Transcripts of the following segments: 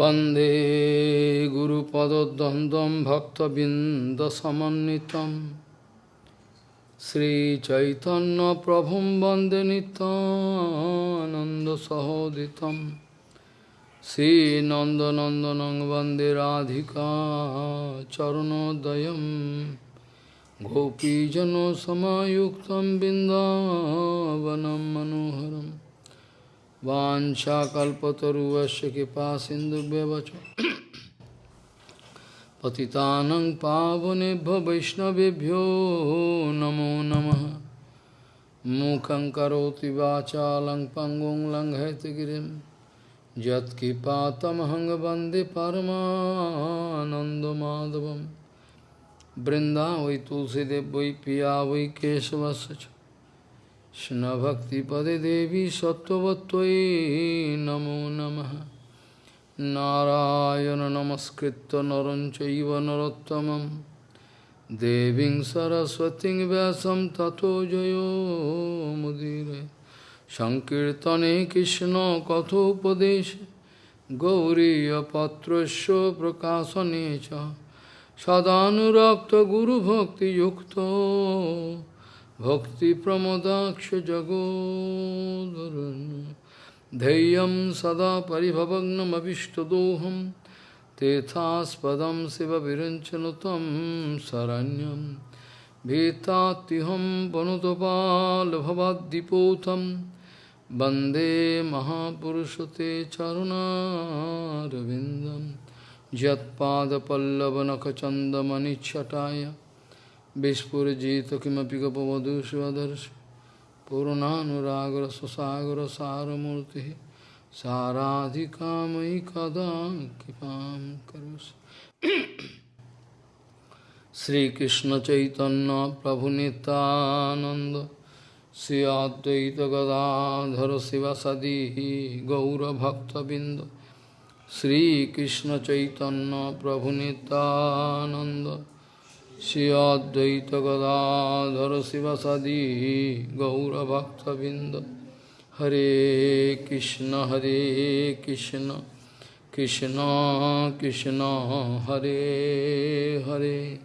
वन्दे गुरुपदद्वन्द्वं भक्तबिन्दसमन्वितं श्रीचैतन्यप्रभुं वन्दे नितानन्दसहोदितं श्रीनन्दनन्दनं वन्दे राधिका चरणोदयं गोपीजनसमायुक्तं बिन्दावनं मनोहरम् वाञ्छाकल्पतरुवस्य कृपा सिन्धुभ्यवच पतितानं पावनेभ्यो वैष्णवेभ्यो नमो नमः। मूकं करोति वाचालं पङ्गुं लङ्घयतिगिरिं यत्कृपातमहं वंदे परमानन्दमाधवं बृन्दा वै तुलसीदेव वै पिया वै केशवस्य च। কৃষ্ণভক্তিপদে দেবী সত্যবত্যই নমো নম। নারায়ণ নমস্কৃত নরঞ্চৈব নরোত্তম দেবী সরস্বতী ব্যাসম ততো জয়োমুদীরে সংকীর্তনে কৃষ্ণ কথোপদেশ গৌরীপত্র প্রকাশনে সদানুরক্ত গুরুভক্তিযুক্ত भक्तिप्रमदाक्षजगोदरन् धैर्यं सदा परिभवग्नमभिष्टदोहं तेथास्पदं शिवविरञ्चनुतं शरण्यं भीतात्युहं वनुतपालभवद्दिपोतं वन्दे महापुरुषते चरुणारविन्दं यत्पादपल्लवनखचन्दमनिच्छटाय Vishpurjita kimapi kapavadu shivadars Purananuragra sasagra saramurti Saradhikamai kadam kipam karus Sri Krishna Chaitanya Prabhu Nityananda Sri Advaita Gadadhara Sivasadihi Gaura Bhakta Binda Sri Krishna Chaitanya Prabhu Nityananda Shri Advaita Gadadhara Sivasadi Gaura Bhakta Binda Hare Krishna Hare Krishna Krishna Krishna Hare Hare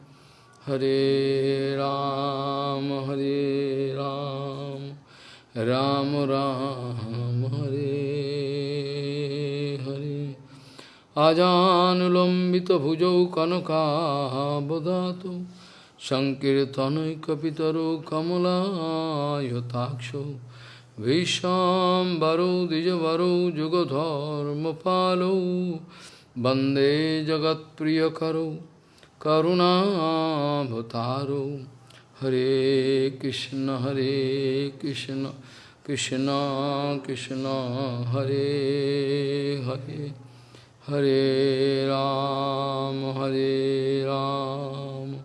Hare Ram Hare Ram Ram Ram Hare আজানুলম্বিত ভুজৌ কনকাবদাত সংকীর্তনৈ কপিতর সংকীর্তনৈকিতর কমলায়তাক্ষ ভীষাম্বরৌ দ্বিজবরৌ যুগধর্মপালৌ বন্দে জগৎপ্রিয়করৌ করুণাভতারৌ হরে কৃষ্ণ হরে কৃষ্ণ কৃষ্ণ কৃষ্ণ, হরে Hare. Hare Ram, Hare Ram,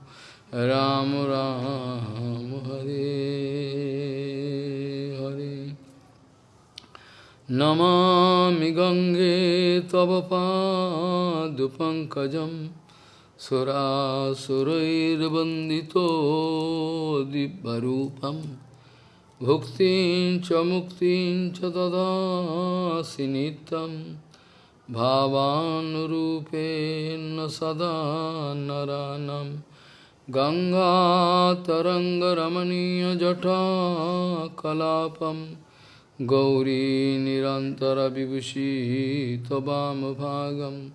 Ram Ram, Hare Hare. Namami Gange Tava Padupankajam Sura Surairvandito Dibbarupam Bhuktin Chamuktin Chadada Sinitam भावानुरूपेण सदा नरानं। गङ्गातरङ्गरमणीयजटा कलापं गौरीनिरन्तरविभूषी तवामभागं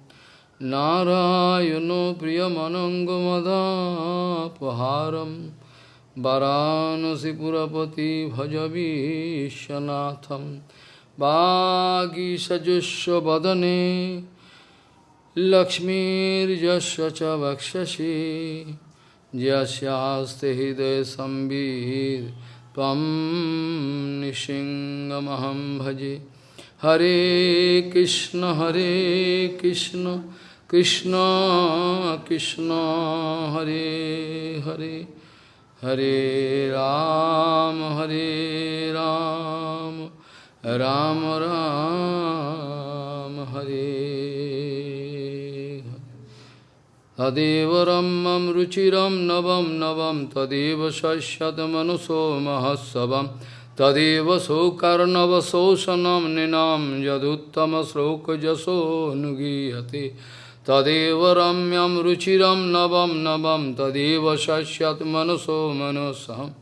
नारायणो प्रियमनङ्गमदापहारं। वरानसिपुरपति भज विश्वनाथम्। भजवीशनाथम् वागीषजुष्वदने लक्ष्मीर्यस्य च वक्षसि, यस्यास्ते हृदयसंवित् त्वं निशिङ्गमहं भजे। हरे कृष्ण हरे कृष्ण कृष्ण कृष्ण, हरे हरे। हरे राम हरे राम। राम राम हरे तदेव रमं रुचिरं नवं नवं तदेव शश्यतमनुसो महत्सवं तदेव सौकर्णवशोषणं निनां यदुत्तमश्लोकजसो अनुगीयते तदेव रम्यं रुचिरं नवं नवं तदेव शश्यत् मनसो मनसहम्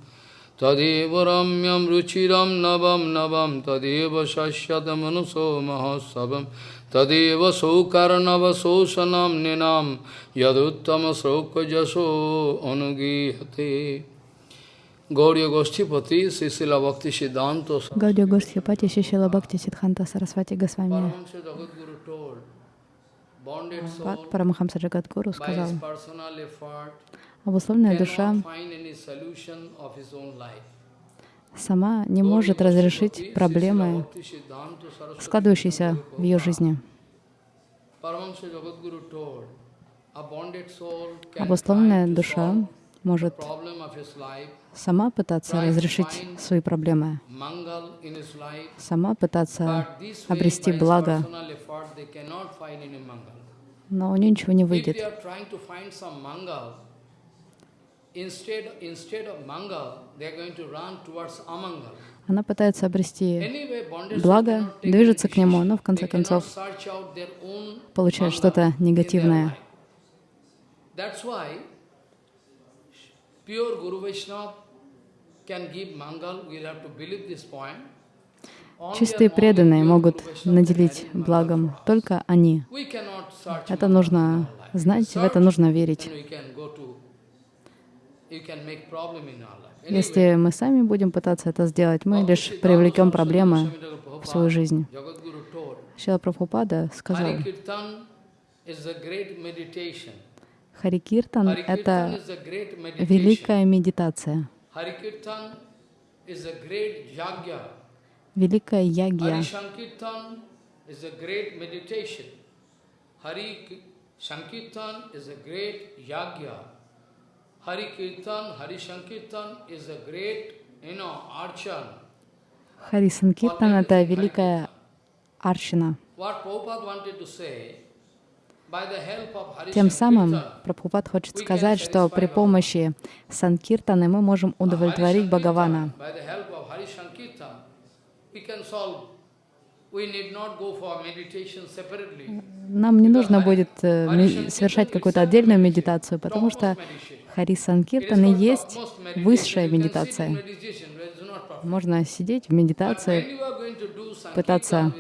Tadeva shashyat manaso manasam Tadeva ramyam ruchiram navam navam Tadeva shashyat manaso mahasavam Tadeva sokarnava sosanam ninam yaduttama sloka jaso anugiyate Гаудия Гостипати, Сисила Бхакти Сиддханта Гаудия Гостипати, Сисила Бхакти Сиддханта Сарасвати Госвами Пад Парамахамса Джагадгуру сказал, обусловленная душа сама не может разрешить проблемы, складывающиеся в ее жизни. Обусловленная душа может сама пытаться разрешить свои проблемы, сама пытаться обрести благо, но у нее ничего не выйдет. Она пытается обрести благо, движется к нему, но в конце концов получает что-то негативное. Чистые преданные могут наделить благом только они. Это нужно знать, в это нужно верить. Если мы сами будем пытаться это сделать, мы лишь привлекем проблемы в свою жизнь. Шила Прабхупада сказал, Харикиртан — это великая медитация, великая ягья. Hari Kirtan, Hari Sankirtan is a great. Хари Санкиртан — это великая say тем самым Прабхупад хочет сказать, что при помощи Санкиртаны мы можем удовлетворить Бхагавана. Нам не нужно будет э, совершать какую-то отдельную медитацию, потому что Хари Санкиртаны есть высшая медитация. Можно сидеть в медитации, пытаться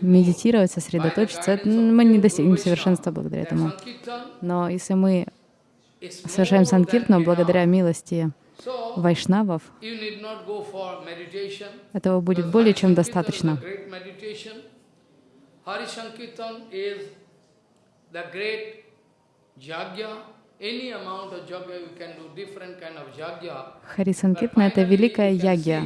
медитировать, сосредоточиться. Мы не достигнем совершенства благодаря этому. Но если мы совершаем санкиртну благодаря милости вайшнавов, этого будет более чем достаточно. Харисанкиртна — это великая ягья.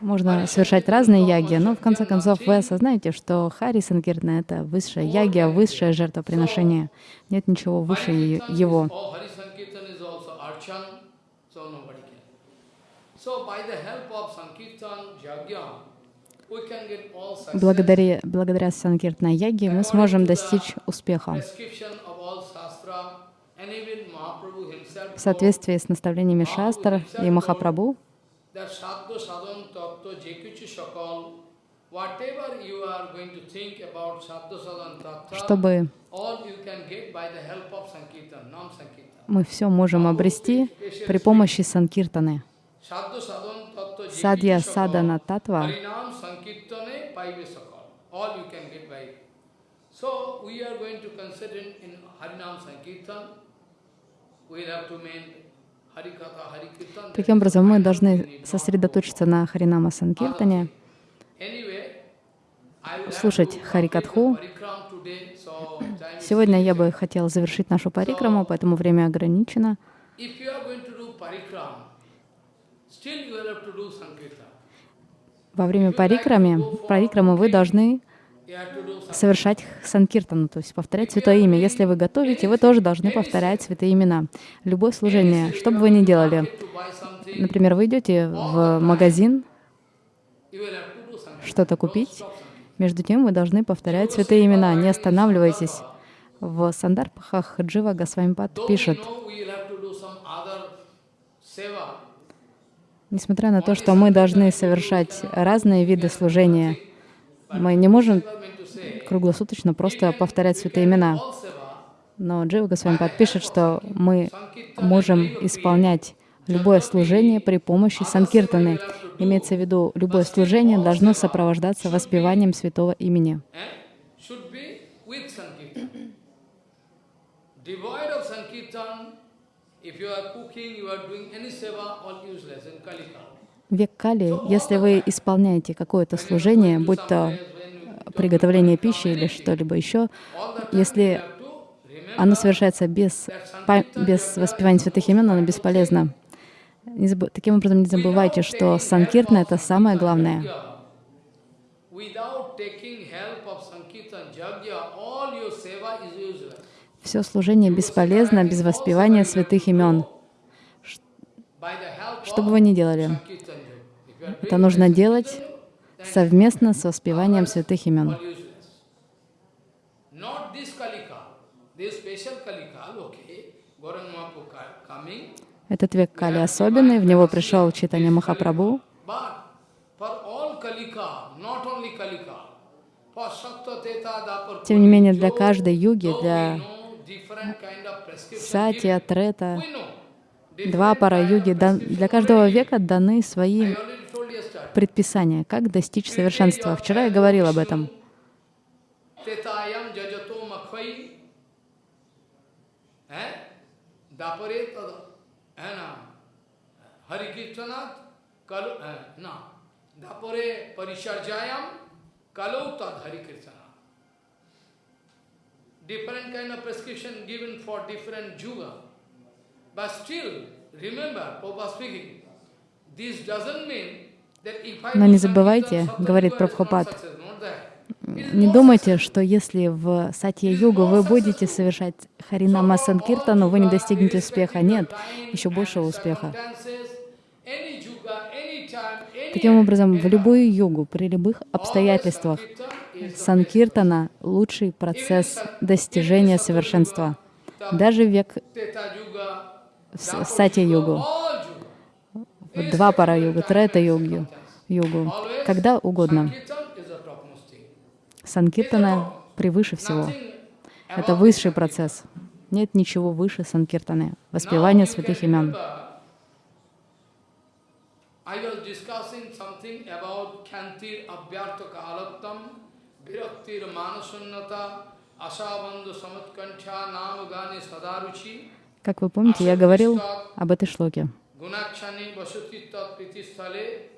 Можно совершать разные яги, но в конце концов вы осознаете, что Хари Санкиртна — это высшая ягия, высшее жертвоприношение. Нет ничего выше его. Благодаря, благодаря Санкиртна Яге мы сможем достичь успеха. В соответствии с наставлениями Шастр и Махапрабху, чтобы мы все можем обрести при помощи Санкиртаны. Садья Садана Татва. So we are going to consider in Harinam Sankirtan, we have to make Таким образом, мы должны сосредоточиться на Харинама Санкиртане, слушать Харикатху. Сегодня я бы хотел завершить нашу парикраму, поэтому время ограничено. Во время парикрамы, парикрамы вы должны совершать санкиртану, то есть повторять святое имя. Если вы готовите, вы тоже должны повторять святые имена. Любое служение, что бы вы ни делали. Например, вы идете в магазин что-то купить, между тем вы должны повторять святые имена, не останавливайтесь. В Сандарпахах Джива Госвамипад пишет, Несмотря на то, что мы должны совершать разные виды служения, мы не можем круглосуточно просто повторять святые имена. Но Джива Госвами подпишет, что мы можем исполнять любое служение при помощи санкиртаны. Имеется в виду, любое служение должно сопровождаться воспеванием святого имени. Век Кали, если вы исполняете какое-то служение, будь то приготовление пищи или что-либо еще, если оно совершается без, без воспевания святых имен, оно бесполезно. Не заб... Таким образом, не забывайте, что санкиртна — это самое главное. Все служение бесполезно без воспевания святых имен. Что бы вы ни делали, это нужно делать совместно с воспеванием святых имен. Этот век Кали особенный, в него пришел Читание Махапрабху. Тем не менее, для каждой юги, для Сатья, Трета, два пара юги, для каждого века даны свои предписания, как достичь совершенства. Вчера я говорил об этом. Kirtanat, kalu, na, dapore parisharjayam, Different kind of prescription given for different juga. But still, remember, Papa speaking, this doesn't mean that if I Но не забывайте, говорит Прабхупад, не думайте, что если в Сатья-югу вы будете совершать Харинама Санкиртану, вы не достигнете успеха. Нет, еще большего успеха. Таким образом, в любую йогу, при любых обстоятельствах, санкиртана — лучший процесс достижения совершенства. Даже век сати-йогу, два пара йогу, трета йогу, йогу, когда угодно. Санкиртана превыше всего. Это высший процесс. Нет ничего выше санкиртаны, воспевания святых имен. I was discussing something about Kyantir Abhyartha Kalattam, Viraktir Manasunnata, Asabandhu Samatkantha Nam Gani Sadaruchi. Как вы помните, я говорил об этой шлоке. Tat Pritisthale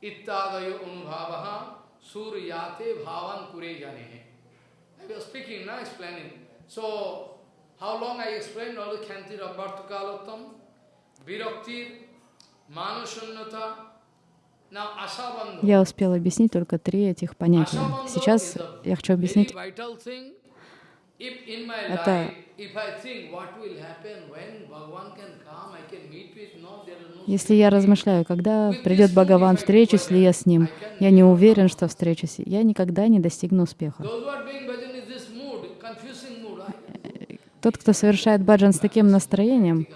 Ittadayo Anubhavaha Suryate Bhavan Kure Jane. I was speaking, now explaining. So, how long I explained all the Kyantir Abhyartha Kalattam, Viraktir Я успел объяснить только три этих понятия. Сейчас я хочу объяснить. это если я размышляю, когда придет Бхагаван, встречусь ли я с ним, я не уверен, что встречусь, я никогда не достигну успеха. Тот, кто совершает баджан с таким настроением,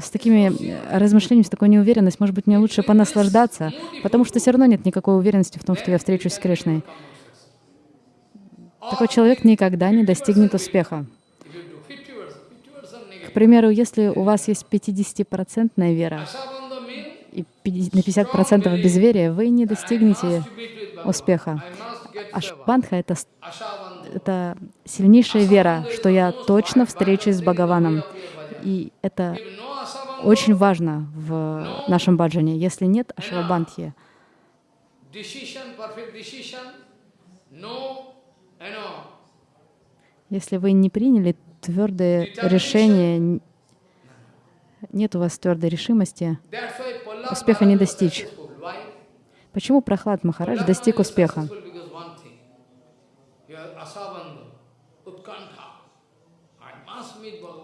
с такими э, размышлениями, с такой неуверенностью, может быть, мне лучше понаслаждаться, потому что все равно нет никакой уверенности в том, что я встречусь с Кришной. Такой человек никогда не достигнет успеха. К примеру, если у вас есть 50% вера и на 50% безверия, вы не достигнете успеха. Ашбандха — это, это сильнейшая вера, что я точно встречусь с Бхагаваном. И это очень важно в нашем баджане. Если нет ашвабандхи, если вы не приняли твердое решение, нет у вас твердой решимости, успеха не достичь. Почему Прохлад Махарадж достиг успеха?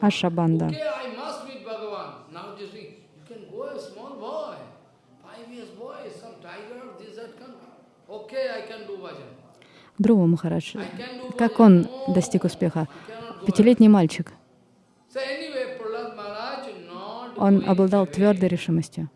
Ашабанда. Друва Махарадж, как он достиг успеха? Пятилетний мальчик. Он обладал твердой решимостью.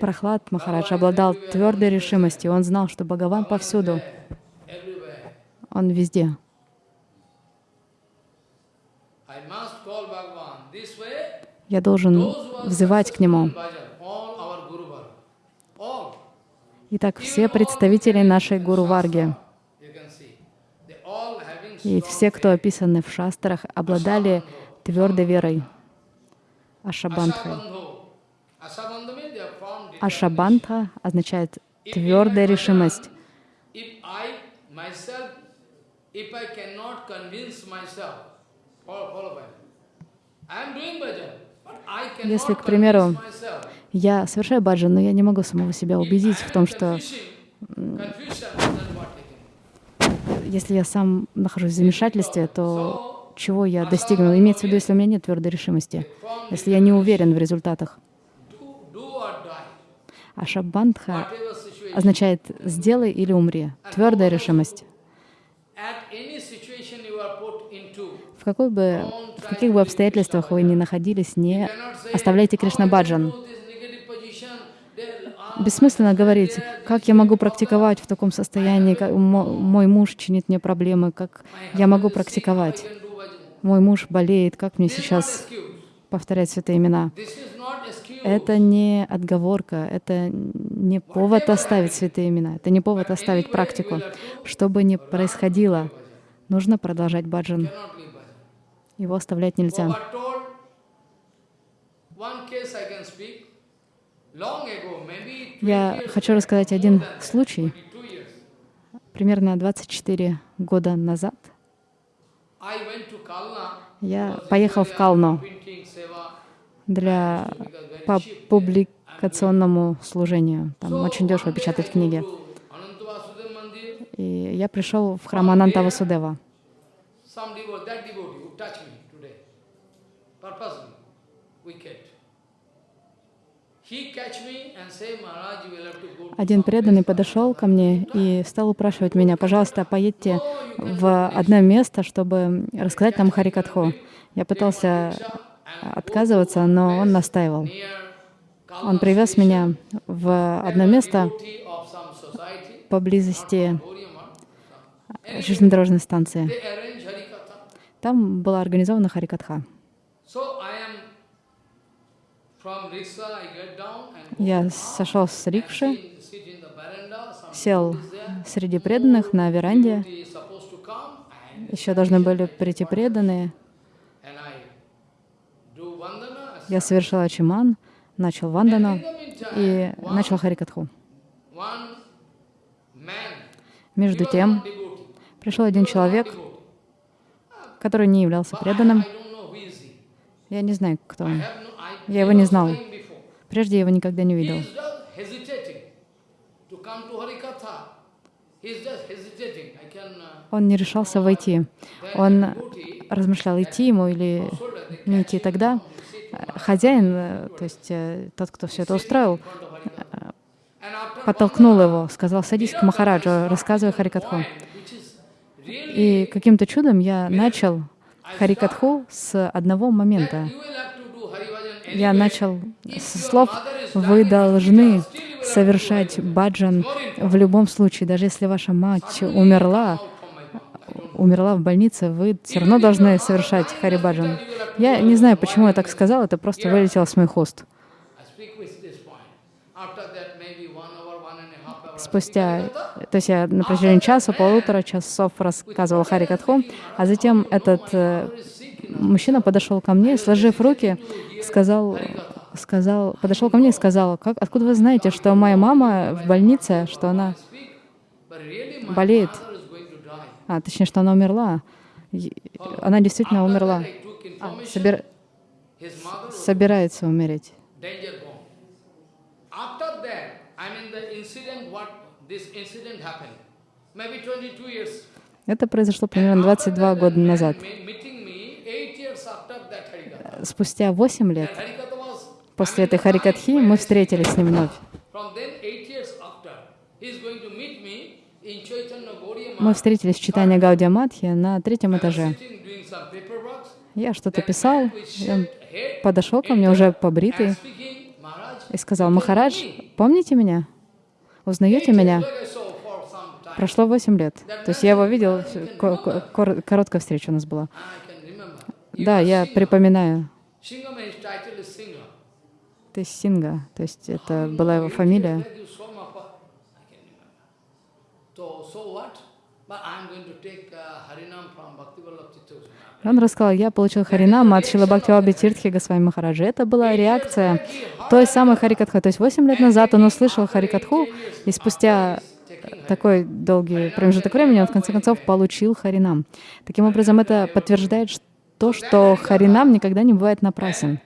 Прохлад Махарадж обладал твердой решимостью. Он знал, что Бхагаван повсюду. Он везде. Я должен взывать к Нему. Итак, все представители нашей Гуру Варги и все, кто описаны в шастрах, обладали твердой верой. Ашабандхой. Ашабандха означает твердая решимость. Если, к примеру, я совершаю баджан, но я не могу самого себя убедить в том, что если я сам нахожусь в замешательстве, то чего я достигну? Имеется в виду, если у меня нет твердой решимости, если я не уверен в результатах. А шаббандха означает «сделай или умри», твердая решимость. В, какой бы, в каких бы обстоятельствах вы ни находились, не оставляйте Кришна Баджан. Бессмысленно говорить, как я могу практиковать в таком состоянии, как мой муж чинит мне проблемы, как я могу практиковать. Мой муж болеет, как мне сейчас повторять святые имена. Это не отговорка, это не повод оставить святые имена, это не повод оставить практику. Что бы ни происходило, нужно продолжать баджан. Его оставлять нельзя. Я хочу рассказать один случай. Примерно 24 года назад я поехал в Калну для по публикационному служению. Там очень дешево печатать книги. И я пришел в храм Ананта Васудева. Один преданный подошел ко мне и стал упрашивать меня, пожалуйста, поедьте в одно место, чтобы рассказать нам Харикатху. Я пытался отказываться, но он настаивал. Он привез меня в одно место поблизости железнодорожной станции. Там была организована Харикатха. Я сошел с рикши, сел среди преданных на веранде. Еще должны были прийти преданные. Я совершил ачиман, начал вандану и начал харикатху. Между тем, пришел один человек, который не являлся преданным. Я не знаю, кто он. Я его не знал. Прежде я его никогда не видел. Он не решался войти. Он размышлял, идти ему или не идти. Тогда хозяин, то есть э, тот, кто все это устроил, э, подтолкнул его, сказал, садись к Махараджу, рассказывай Харикатху. И каким-то чудом я начал Харикатху с одного момента я начал со слов «Вы должны совершать баджан в любом случае, даже если ваша мать умерла, умерла в больнице, вы все равно должны совершать харибаджан». Я не знаю, почему я так сказал, это просто вылетело с моих уст. Спустя, то есть я на протяжении часа, полутора часов рассказывал Харикатху, а затем этот э, мужчина подошел ко мне, сложив руки, сказал, сказал, подошел ко мне и сказал, как, откуда вы знаете, что моя мама в больнице, что она болеет, а, точнее, что она умерла. Она действительно умерла. А, собир... Собирается умереть. Это произошло примерно 22 года назад спустя 8 лет после этой Харикатхи мы встретились с ним вновь. Мы встретились в читании Гаудия Матхи на третьем этаже. Я что-то писал, он подошел ко мне уже побритый и сказал, «Махарадж, me?» помните меня? Узнаете меня?» Прошло восемь лет. То есть я его видел, ко- ко- кор- короткая встреча у нас была. Да, я припоминаю. То есть Синга, то есть это была его фамилия. Uh. Он рассказал, я получил Харинам от Шилабхактиваби Тиртхи Госвами Махараджа. Это была реакция той самой Харикатхи. То есть восемь лет назад он услышал Харикатху, и спустя такой долгий промежуток времени он в конце концов получил Харинам. Таким образом, это подтверждает ш- то, что Харинам никогда не бывает напрасен.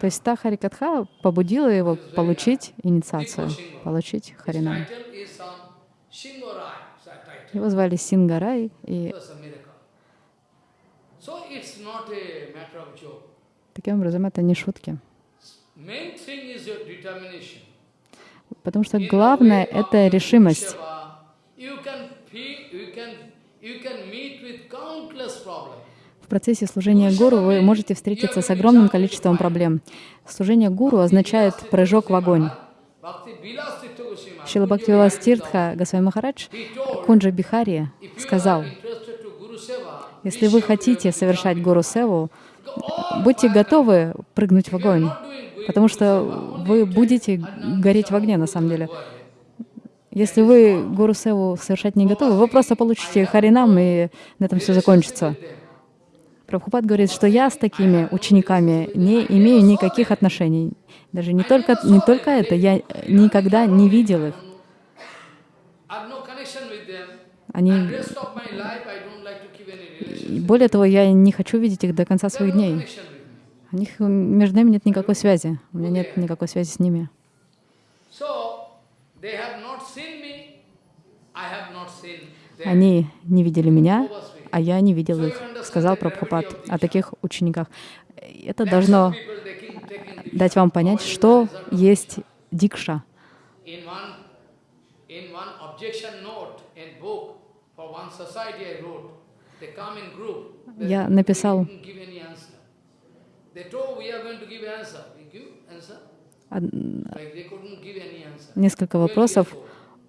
То есть та Харикатха побудила его получить инициацию, получить Харинам. Его звали Сингарай, и таким образом это не шутки. Потому что главное — это решимость. В процессе служения гуру вы можете встретиться с огромным количеством проблем. Служение гуру означает прыжок в огонь. Шила Бхактивилас Тиртха Госвами Махарадж Кунджа Бихари сказал, если вы хотите совершать гуру севу, будьте готовы прыгнуть в огонь, потому что вы будете гореть в огне на самом деле. Если вы гуру севу совершать не готовы, вы просто получите харинам, и на этом все закончится. Прабхупад говорит, что я с такими учениками не имею никаких отношений. Даже не только, не только это, я никогда не видел их. Они, более того, я не хочу видеть их до конца своих дней. У них между нами нет никакой связи. У меня нет никакой связи с ними. Они не видели меня, а я не видел их, сказал Прабхупад о таких учениках. Это должно дать вам понять, что есть дикша. Я написал несколько вопросов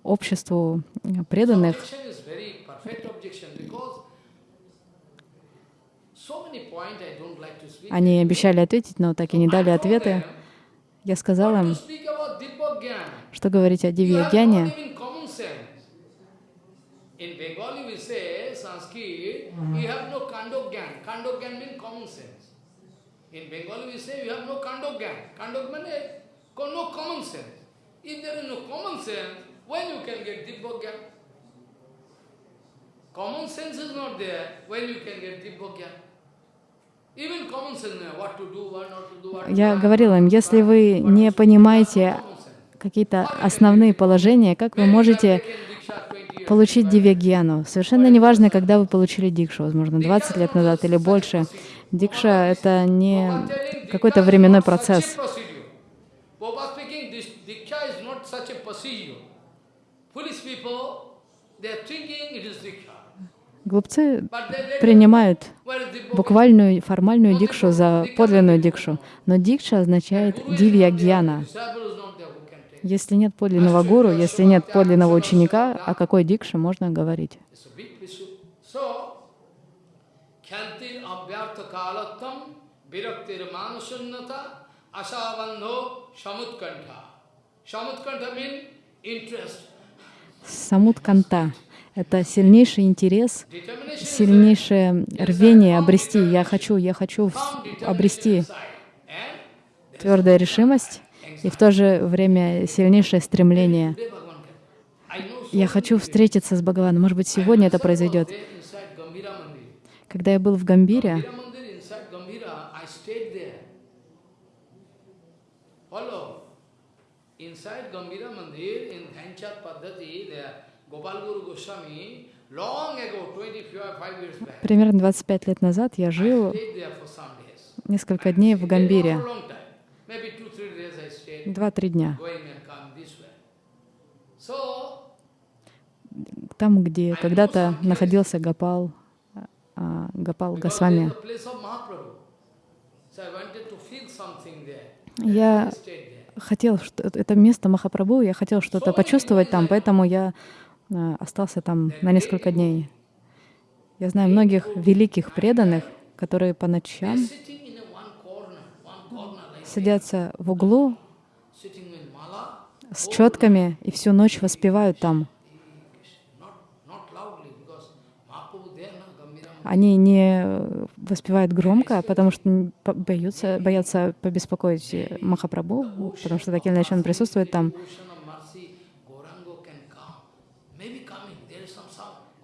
обществу преданных. Они обещали ответить, но так и не дали ответы. Я сказал им, что говорить о Дивьягьяне. In Bengali we say, you have no kandogyan. Kandogyan means common sense. Is not there, when you can get uh, to Я do. говорила им, если вы не понимаете какие-то основные положения, как вы можете получить дивьягьяну? Совершенно неважно, когда вы получили дикшу, возможно, 20 лет назад или больше. Дикша — это не какой-то временной процесс. Prabhupada speaking, this Diksha is not such a procedure. Foolish people, they are thinking it is Diksha. Глупцы принимают буквальную формальную дикшу за подлинную дикшу. Но дикша означает can take. Если нет подлинного гуру, если нет подлинного ученика, о какой дикше можно говорить? Kyantir abhyartha viraktir Самут-канта — это сильнейший интерес, сильнейшее рвение обрести. Я хочу, я хочу обрести твердая решимость и в то же время сильнейшее стремление. Я хочу встретиться с Бхагаваном. Может быть, сегодня это произойдет. Когда я был в Гамбире, Gambhira Mandir, inside Gambhira, I stayed there. Follow. Inside Gambhira Mandir, in Dhanchat Paddhati, there, Gopal Guru Goswami, long ago, 25 years back, примерно 25 лет назад, я жил несколько дней в Гамбире. Два-три дня. там, где когда-то находился Гапал, а, Гапал Госвами. Я. хотел, что это место Махапрабху, я хотел что-то почувствовать там, поэтому я а, остался там на несколько дней. Я знаю многих великих преданных, которые по ночам садятся в углу с четками и всю ночь воспевают там. not, not loudly because Mahaprabhu there, no, Gambira Они не воспевают громко, потому что боятся, боятся побеспокоить э, Махапрабху, потому что так или иначе он присутствует там.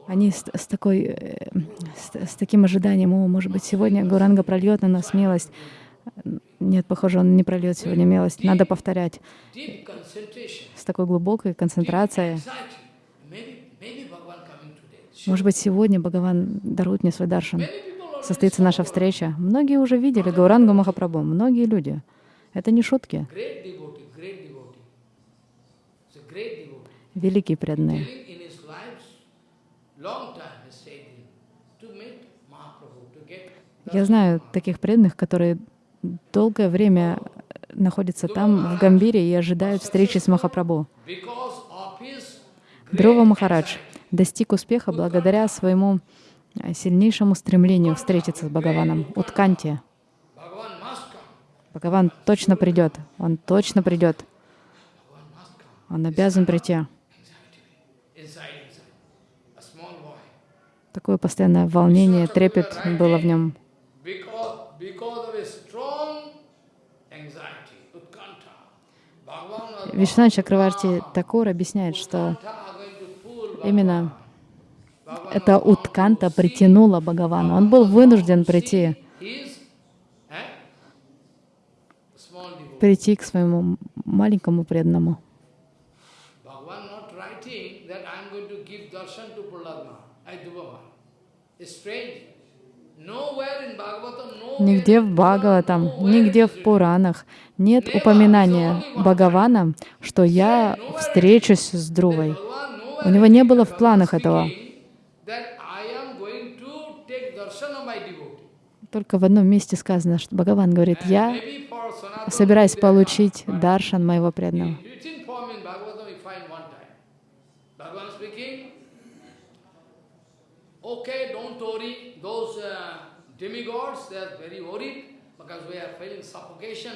Они с, с такой, э, с, с таким ожиданием, о, может быть, сегодня Гуранга прольет на нас милость. Нет, похоже, он не прольет сегодня милость. Надо повторять с такой глубокой концентрацией. Может быть, сегодня Бхагаван дарует мне свой даршан. Состоится наша встреча. Многие уже видели Гаурангу Махапрабху, многие люди. Это не шутки. Великие преданные. Я знаю таких преданных, которые долгое время находятся там, в Гамбире, и ожидают встречи с Махапрабху. Дрова Махарадж достиг успеха благодаря своему э, сильнейшему стремлению встретиться с Бхагаваном, come. Бхагаван точно придет, он точно придет, он обязан прийти. Такое постоянное волнение, трепет было в нем. Вишна Чакраварти Такур объясняет, что utkanta are going to pull именно эта утканта притянула Бхагавана. Он был вынужден прийти, прийти к своему маленькому преданному. Нигде в Бхагаватам, нигде в Пуранах нет упоминания Бхагавана, что я встречусь с Друвой. У него не было в планах этого. Только в одном месте сказано, что Бхагаван говорит, я собираюсь получить даршан моего преданного. in written form in Bhagavatam we find one time. Bhagavan speaking, okay, don't worry, those uh, demigods, they are very worried because we are feeling suffocation.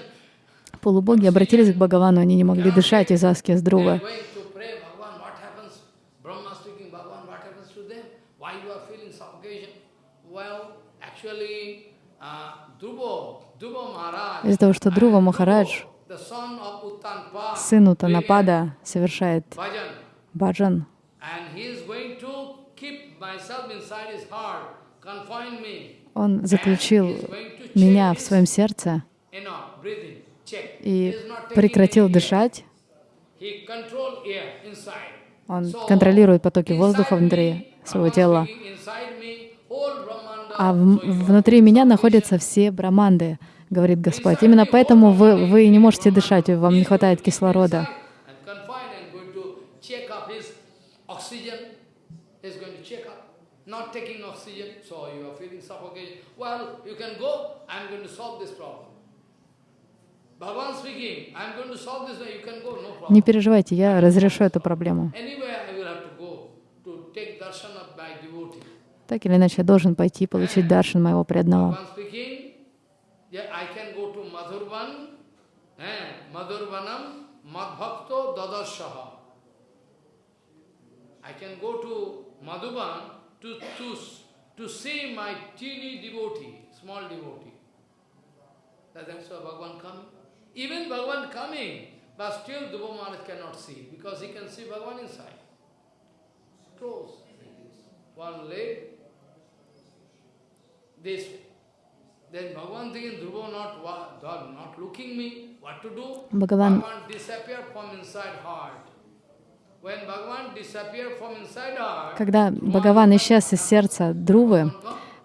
Полубоги обратились к Бхагавану, они не могли дышать из аскез They are Друвы. going to pray, Bhagavan, what happens? Brahma speaking, Bhagavan, what happens to them? Why you are feeling suffocation? Well, actually, uh, Dhruva, Dhruva Maharaj, Из-за того, что Друва Махарадж, сын Утанапада, совершает баджан, он заключил меня в своем сердце и прекратил дышать. Он контролирует потоки воздуха внутри своего тела. А внутри меня находятся все браманды, говорит Господь. Именно поэтому вы, вы не можете дышать, вам не хватает кислорода. Not taking oxygen, so you are feeling. Well, you can go, I'm going to solve this problem. Не переживайте, я разрешу эту проблему. Так или иначе, я должен пойти получить даршан моего преданного. Yeah, I can go to Madhurvan, eh, Madhurvanam, Madbhakto Dadarshaha. I can go to Madhuban to, to, to see my teeny devotee, small devotee. That- That's why Bhagavan coming. Even Bhagavan coming, but still Dhruva Maharaj cannot see, because he can see Bhagavan inside. Close. One leg, this way. Бхагаван Когда Бхагаван исчез из сердца Друвы,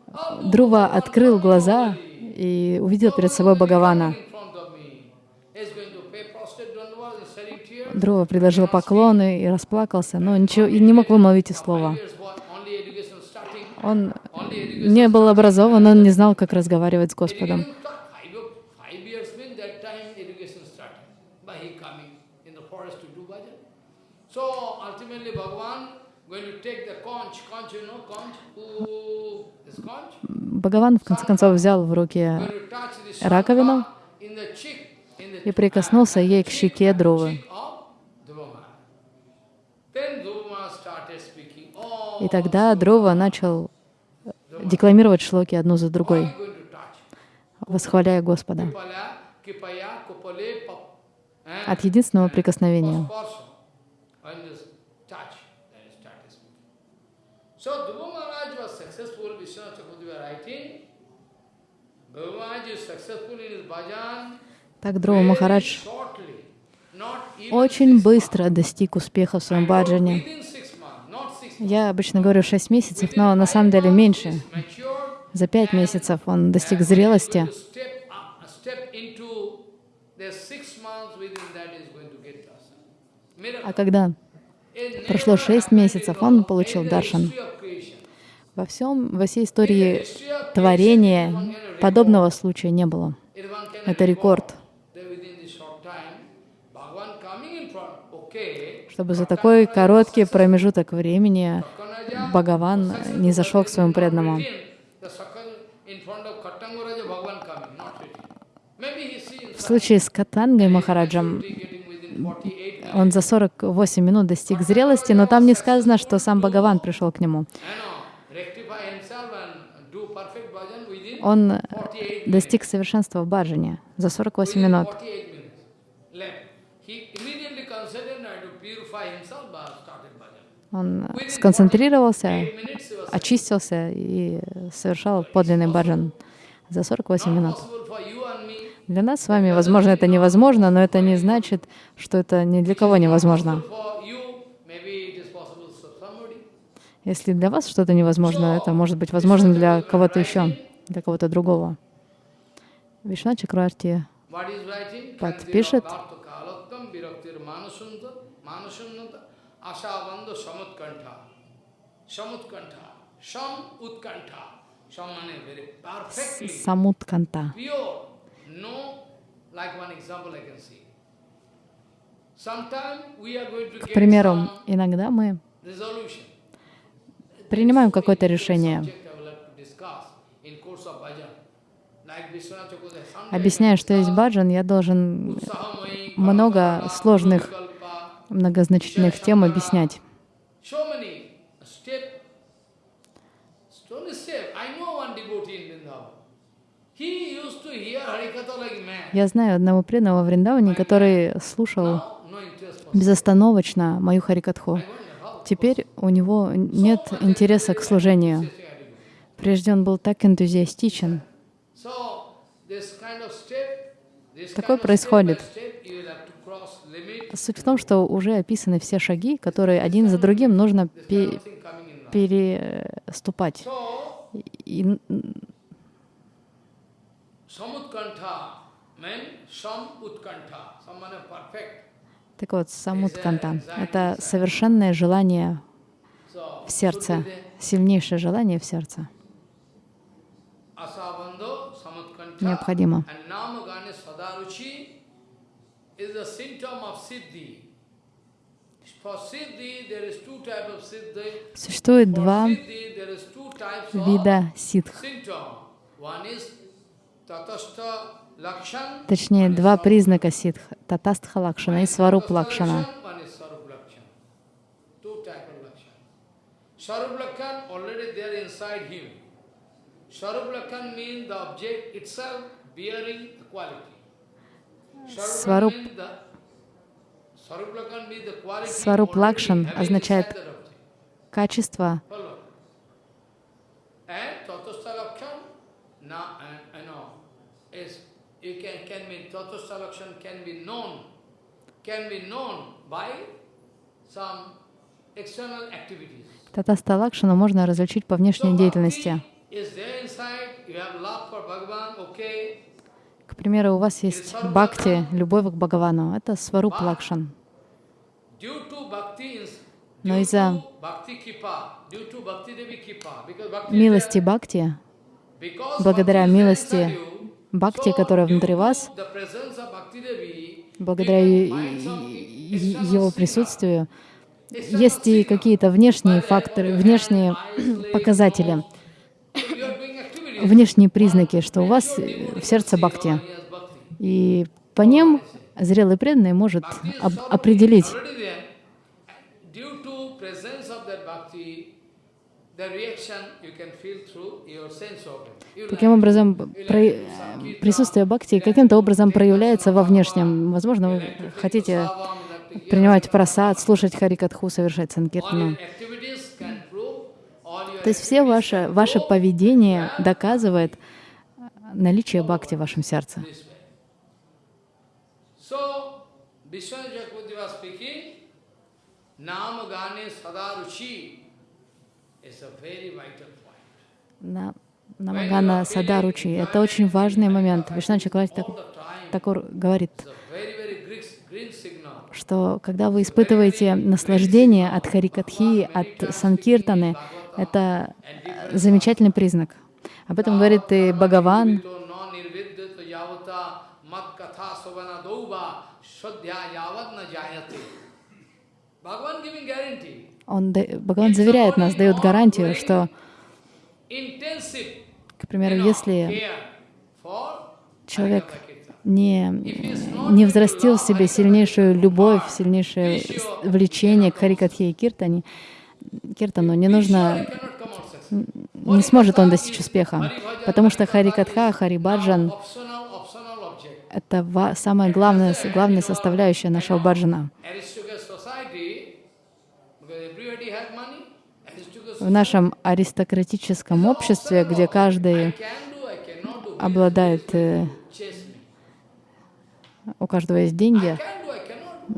oh, Друва открыл глаза и увидел перед собой Бхагавана. Дрова предложил поклоны и расплакался, но ничего, и не мог вымолвить и слова. Он не был образован, он не знал, как разговаривать с Господом. Бхагаван в конце концов взял в руки раковину и прикоснулся ей к щеке Друвы. cheek of Dhruva Maharaj. Then Dhruva Maharaj started speaking. Oh, И тогда Дрова начал декламировать шлоки одну за другой, восхваляя Господа eh? от единственного прикосновения. Так Дрова Махарадж очень быстро достиг успеха в своем баджане. Я обычно говорю 6 месяцев, но на самом деле меньше. За 5 месяцев он достиг зрелости. А когда прошло never 6 happened месяцев, он получил даршан. Во всем, во всей истории творения подобного случая не было. Это рекорд. Чтобы за такой короткий промежуток времени Бхагаван не зашел к своему преданному. В случае с Катангой Махараджем getting within 48 minutes. он за 48 минут достиг зрелости, но там не сказано, что сам Бхагаван пришел к нему. Он 48 minutes. достиг совершенства в баджане за 48 Within минут. 48 minutes left. He immediately considered now to purify himself but started bhajan. Он сконцентрировался, очистился и совершал подлинный баджан за 48 минут. Для нас с вами, возможно, это невозможно, но это не значит, что это ни для кого невозможно. Если для вас что-то невозможно, это может быть возможно для кого-то еще, для кого-то другого. Вишна writing? Подпишет. Asavanda samutkantha. Samutkantha. Sam utkantha. Sam means very perfectly Самутканта. pure. No, like one example I can see. Sometime we are going to К примеру, иногда мы принимаем какое-то решение, объясняя, что есть баджан, я должен много сложных многозначительных тем объяснять. Я знаю одного преданного в Вриндаване, который слушал безостановочно мою харикатху. Теперь у него нет интереса к служению. Прежде он был так энтузиастичен. Такое происходит. step by step, you will have to cross limit. Суть в том, что уже описаны все шаги, которые один за другим нужно пе- переступать. И так вот, самутканта — это совершенное желание в сердце, сильнейшее желание в сердце. Необходимо. Is a symptom of siddhi. For siddhi, there is two types of siddhi. Существует два вида ситх, lakshan. точнее, два признака ситх — татастха лакшана и сваруп лакшана. sarup already there inside him. Sarup means the object itself bearing the quality. Сваруп- Сваруп лакшан означает. Качество, Follow. And Tatastha Lakshan, now, and, I know, is, you can, can be, Tatastha Lakshan can be known, can be known by some external activities. татаста лакшану можно различить по внешней деятельности. Примеру, у вас есть бхакти, любовь к Бхагавану. Это сваруп лакшан. Но из-за милости Бхакти, благодаря милости Бхакти, которая внутри вас, благодаря его присутствию, есть и какие-то внешние факторы, внешние показатели, If you are doing activity, внешние признаки, что у вас э, в сердце Бхакти. И по ним зрелый преданный может об- определить, like- образом про- присутствие Бхакти каким-то образом проявляется во внешнем. Возможно, вы хотите принимать просад, слушать Харикатху, совершать санкиртану. То есть все ваше, ваше поведение доказывает наличие Бхакти в вашем сердце. На Намагана Садаручи. Это очень важный момент. Вишна Чакравати так, Такур говорит, что когда вы испытываете наслаждение от Харикатхи, от Санкиртаны, это замечательный признак. Об этом говорит и Бхагаван. Он, Бхагаван заверяет нас, дает гарантию, что, к примеру, если человек не, не взрастил в себе сильнейшую любовь, сильнейшее влечение к Харикатхе и Киртане, Киртану, не нужно, не сможет он достичь успеха, потому что Харикатха, Харибаджан это самая главная, главная составляющая нашего баджана. В нашем аристократическом обществе, где каждый обладает, э, у каждого есть деньги,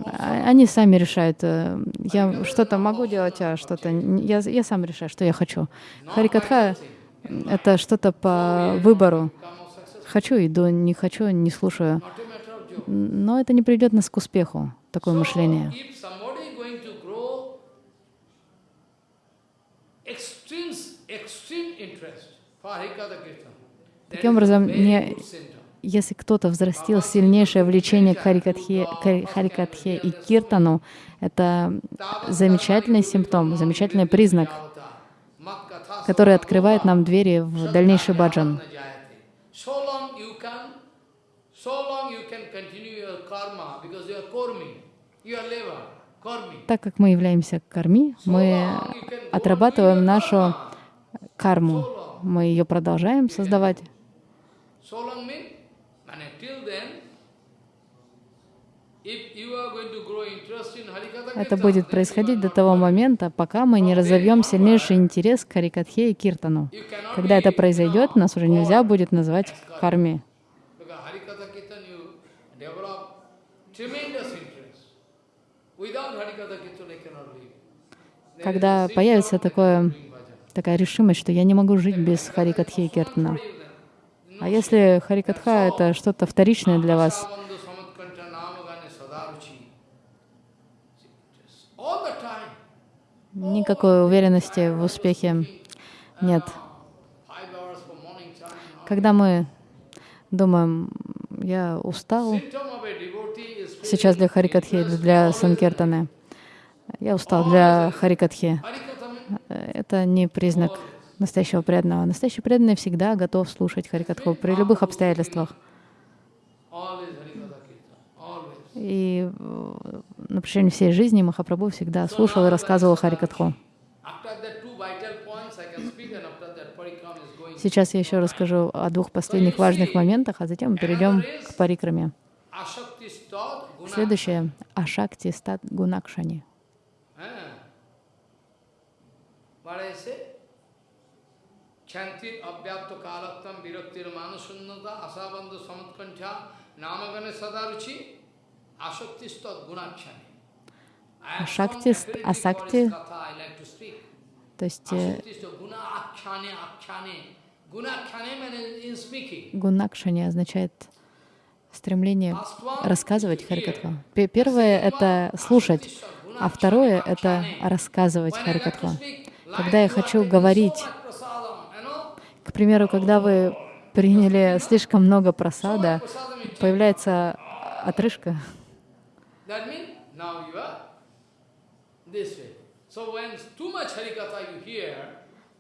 А- они сами решают. э, Я что-то могу делать, а что-то... Я, я сам решаю, что я хочу. Харикатха — это что-то по выбору. Хочу — иду, не хочу — не слушаю. Но это не приведет нас к успеху, такое мышление. Таким образом, не. Если кто-то взрастил сильнейшее влечение к Харикатхе, и Киртану, это замечательный симптом, замечательный признак, который открывает нам двери в дальнейший баджан. Так как мы являемся карми, мы отрабатываем нашу карму. Мы ее продолжаем создавать. Это будет происходить до того момента, пока мы не разовьем сильнейший интерес к Харикатхе и Киртану. Когда это произойдет, нас уже нельзя будет называть карми. Когда появится такое, такая решимость, что я не могу жить без Харикатхи и Киртана. А если Харикатха — это что-то вторичное для вас, никакой уверенности в успехе нет. Когда мы думаем, я устал сейчас для Харикатхи для Санкиртаны, я устал для Харикатхи, это не признак настоящего преданного. Настоящий преданный всегда готов слушать Харикатху при любых обстоятельствах. И э, на протяжении всей жизни Махапрабху всегда слушал и рассказывал Харикатху. Сейчас я еще расскажу о двух последних важных моментах, а затем мы перейдем к парикраме. Следующее — Ашакти стат Гунакшани. What? Chantit abhyapta kalaktam viraktir manasunnata asabandhu samatkantha namagane sadaruchi ashakti stad gunakshani. I have Ashakti some st- ability for asakti- this katha I like to speak. То есть э. Гунакшани означает стремление рассказывать Харикатху. Пе- Первое — это слушать. А второе — это рассказывать Харикатху. Когда я хочу говорить, к примеру, когда вы приняли слишком много просада, появляется отрыжка.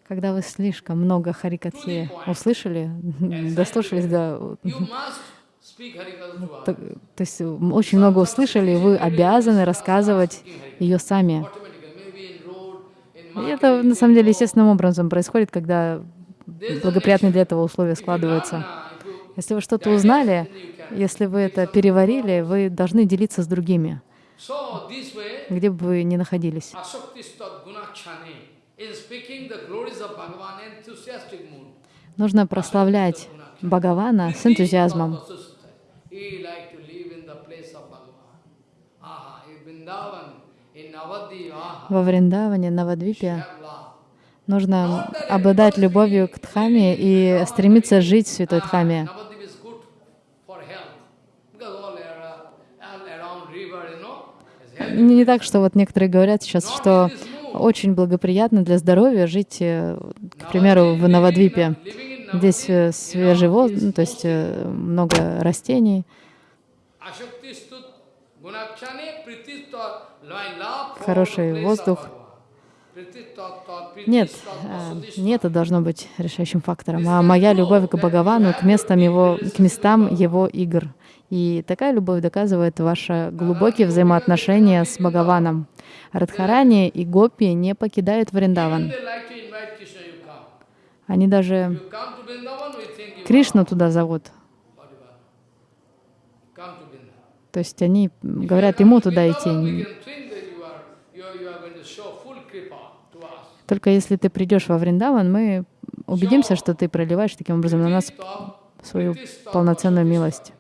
Когда вы слишком много харикатхи услышали, дослушались до... То, то есть очень много услышали, и вы обязаны рассказывать ее сами. И это на самом деле естественным образом происходит, когда благоприятные для этого условия складываются. Если вы что-то узнали, если вы это переварили, вы должны делиться с другими, где бы вы ни находились. Нужно прославлять Бхагавана с энтузиазмом. Во Вриндаване, Навадвипе нужно обладать любовью к Дхаме и стремиться жить в Святой Дхаме. Не так, что вот некоторые говорят сейчас, что очень благоприятно для здоровья жить, э, к примеру, в Навадвипе. Здесь э, свежий воздух, ну, то есть э, много растений. Хороший воздух. Нет, не это должно быть решающим фактором, а моя любовь к Бхагавану, к местам его, к местам его игр. И такая любовь доказывает ваши глубокие взаимоотношения с Бхагаваном. Радхарани и Гопи не покидают Вриндаван. Они даже Кришну туда зовут. То есть они говорят ему туда идти. Только если ты придешь во Вриндаван, мы убедимся, что ты проливаешь таким образом на нас свою полноценную милость.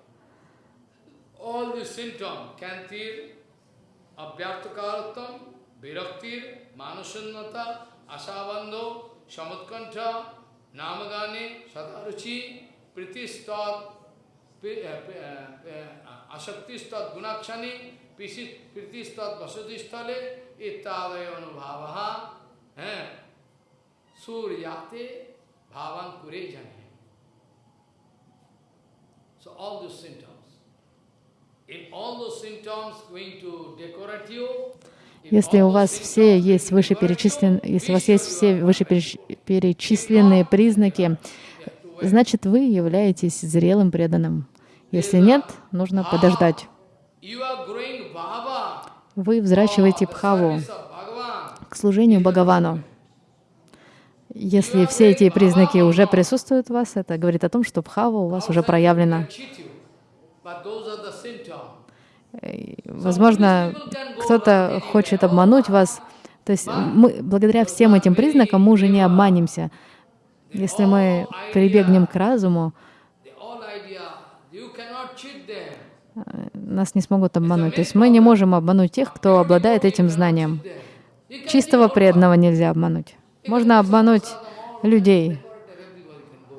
Asaktistat Gunakshani Pritistat Vasudistale Ittadaya Anubhavaha Suryate Bhavan Kure Jane. So all those symptoms. In all those symptoms going to decorate you, Если у вас все есть вышеперечислен, если у вас есть все вышеперечисленные признаки, значит, вы являетесь зрелым преданным. Если нет, нужно подождать. Вы взращиваете бхаву к служению Бхагавану. Если все эти признаки уже присутствуют у вас, это говорит о том, что бхава у вас уже проявлена. Возможно, кто-то хочет обмануть вас. То есть мы, благодаря всем этим признакам мы уже не обманемся. Если мы прибегнем к разуму, нас не смогут обмануть. То есть мы не можем обмануть тех, кто обладает этим знанием. Чистого преданного нельзя обмануть. Можно обмануть людей,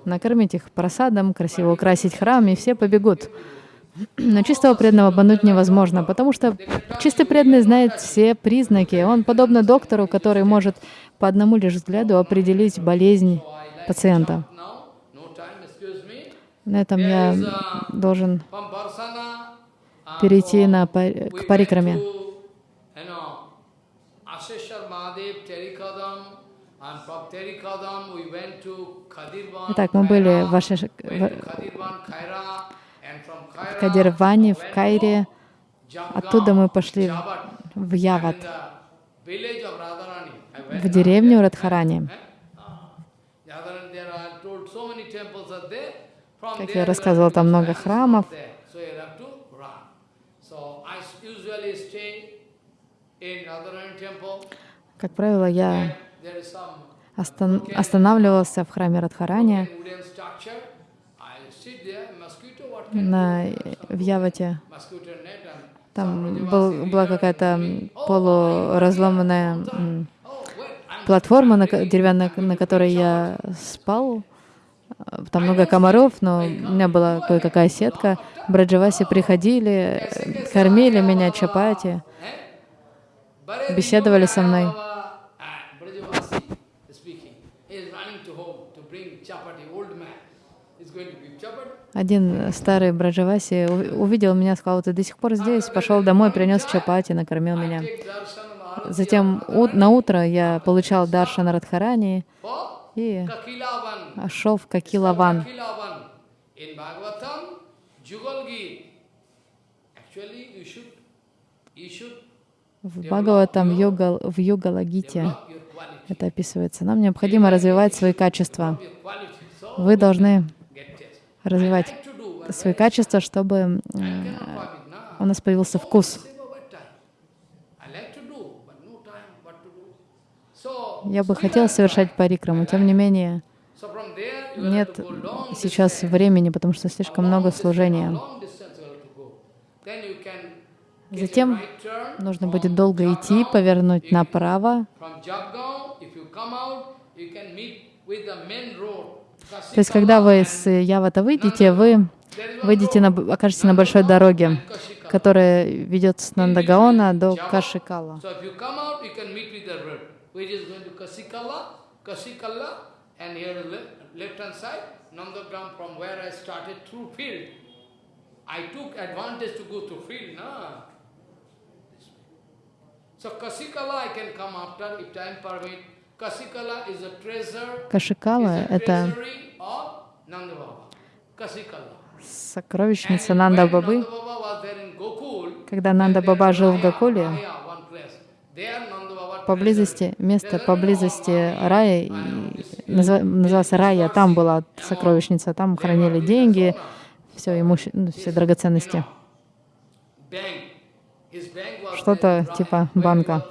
накормить их просадом, красиво украсить храм, и все побегут. Но чистого преданного обмануть невозможно, потому что чистый преданный знает все признаки. Он подобно доктору, который может по одному лишь взгляду определить болезнь пациента. На этом я должен перейти на, к парикраме. Итак, мы были в Ашеш в Кадирване, в Кайре. Оттуда мы пошли в Яват, в деревню Радхарани. Как я рассказывал, там много храмов. Как правило, я останавливался в храме Радхарани. На, в Явате. Там был, была какая-то полуразломанная платформа на, деревянная, на которой я спал. Там много комаров, но у меня была кое-какая сетка. Браджаваси приходили, кормили меня чапати. Беседовали со мной. Baba, ah, Brajavasi speaking. He is running to home to bring chapati, old man. He's going to give chapati. Один старый Браджаваси увидел меня, сказал, ты до сих пор здесь, пошел домой, принес чапати, накормил меня. Затем на утро я получал даршан Радхарани и шел в Какилаван. В Бхагаватам, в Йога, в quality. это описывается. Нам необходимо развивать свои качества. Вы должны. Развивать свои качества, чтобы. Nah. у нас появился вкус. Я бы хотел совершать парикраму, тем не менее, нет сейчас времени, потому что слишком много служения. Затем Нужно будет долго идти, повернуть направо. То есть, когда вы с Явата выйдете, вы выйдете на, окажетесь на большой дороге, которая ведет с Нандагаона до Кашикала. So Kasikala, I can come after if time permit. Кашикала это сокровищница Нанда Бабы. Когда Нанда Баба жил в Гакуле, поблизости, место поблизости рая, назывался Рая, там была сокровищница, там хранили деньги, все, имуще... ну, все драгоценности. Что-то типа банка.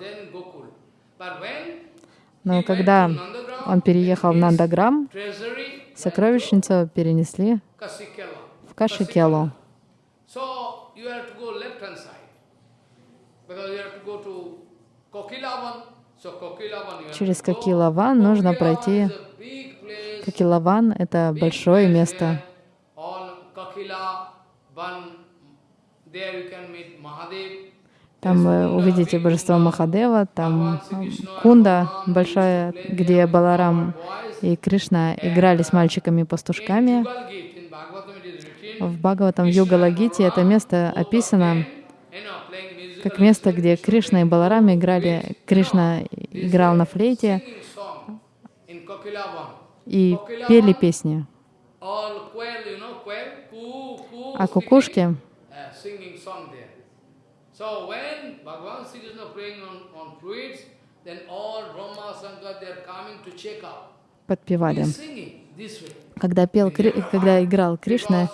Но когда он переехал в Нандаграм, сокровищницу перенесли в Кашикелу. Через. Кокилаван нужно пройти. Кокилаван — это большое место. There you can meet Mahadev. Там вы увидите божество Махадева, там Кунда большая, где Баларам и Кришна играли с мальчиками-пастушками. В Бхагаватам в Югалагите это место описано как место, где Кришна и Баларам играли. Кришна играл на флейте и пели песни. А кукушки. So when Bhagavan Sri Krishna playing on, on flutes, then all Brahma, Shankar, they are coming to check out. подпевали. Когда, пел, когда играл Кришна,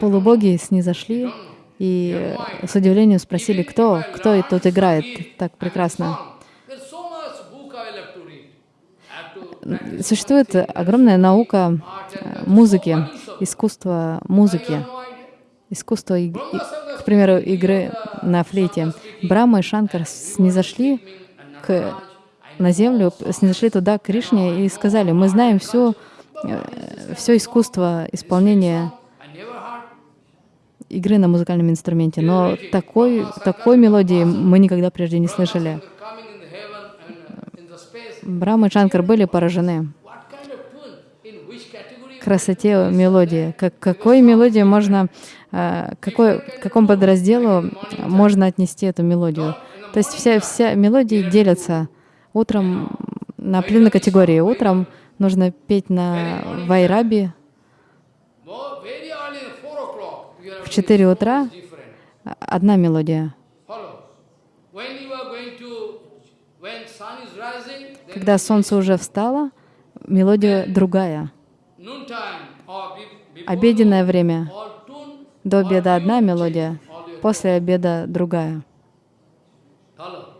полубоги снизошли и э, с удивлением спросили, кто, кто и тут играет так прекрасно. Существует огромная наука э, музыки, искусство музыки. Искусство, и- к примеру, игры на флейте. Брахма и Шанкар снизошли к, на землю, снизошли туда к Кришне и сказали, мы знаем все, все искусство исполнения игры на музыкальном инструменте, но такой, такой мелодии мы никогда прежде не слышали. Брахма и Шанкар были поражены красоте мелодии. Как, какой мелодии можно, э, какой, к какому подразделу можно отнести эту мелодию? То есть вся, вся мелодии делятся утром на определенные категории. Утром нужно петь на вайраби, More, very early, 4 o'clock. You have в 4 утра одна мелодия. Когда солнце уже встало, мелодия другая. Обеденное время. До обеда одна мелодия, после обеда другая. Uh,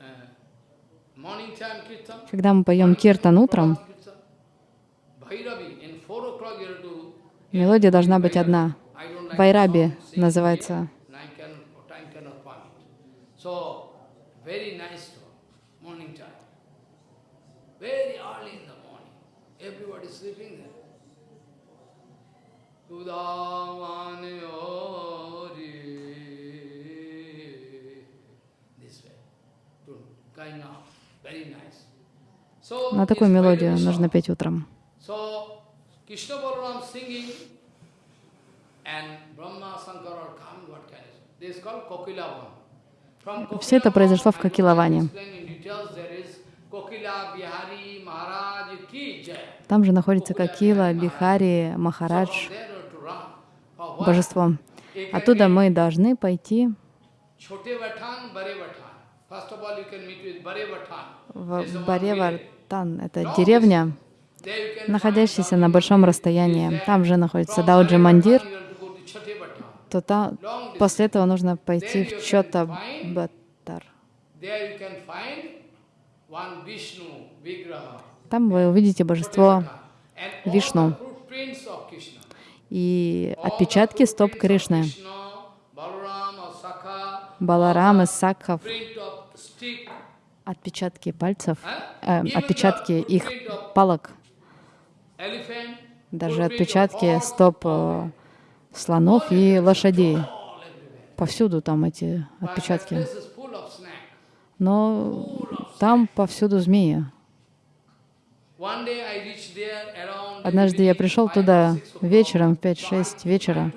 uh. Когда мы поем киртан утром, Kirtan. Bhairavi, in 4 o'clock you have to мелодия должна быть одна. Sing называется. Nine cannot, time cannot permit. So, very nice to morning time. Very early in the morning. Everybody is sleeping there. Udavane ori. This way. To kind of very nice. So На такую мелодию нужно петь утром. Все это произошло в Кокилаване. Там же находится Кокила, Бихари, Махарадж, божество. Оттуда мы должны пойти в It's Баревартан. Это деревня, находящаяся на большом расстоянии. Там же находится Дауджи Мандир, то там после этого нужно пойти в Чота Баттар. Там вы увидите божество Вишну. и отпечатки стоп Кришны. Баларам и stick, отпечатки пальцев, э, отпечатки их палок, даже отпечатки стоп э, слонов и лошадей. Повсюду там эти отпечатки. Но там повсюду змеи. Однажды я пришел туда вечером в So I 5-6 I вечера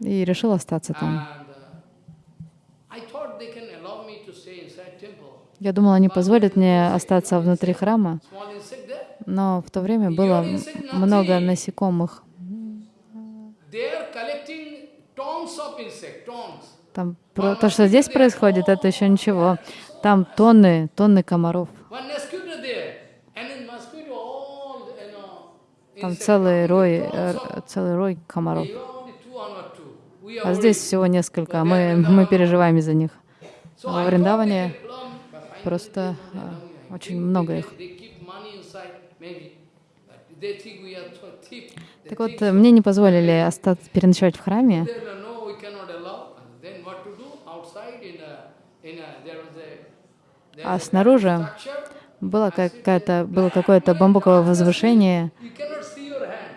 и решил остаться там. And uh, I thought they can allow me to stay inside temple. Я думал, они позволят мне остаться внутри храма, но в то время было много насекомых. Там то, что здесь происходит, это еще ничего. Там тонны, тонны комаров. Там целый рой, э, целый рой комаров. А здесь всего несколько, мы, мы переживаем из-за них. Во Вриндаване просто э, очень много их. Так вот, э, мне не позволили остаться, переночевать в храме. А снаружи было какая-то, было какое-то бамбуковое возвышение.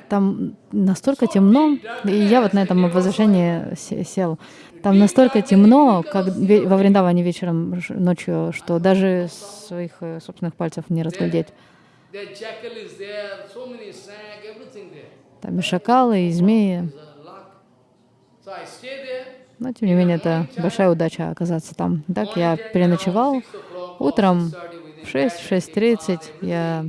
Там настолько темно, и я вот на этом возвышении се- сел. Там настолько темно, как во Вриндаване вечером, ночью, что даже своих э, собственных пальцев не разглядеть. Там и шакалы, и змеи. Но, тем не менее, это большая удача оказаться там. Так я переночевал. Утром в 6-6.30 я,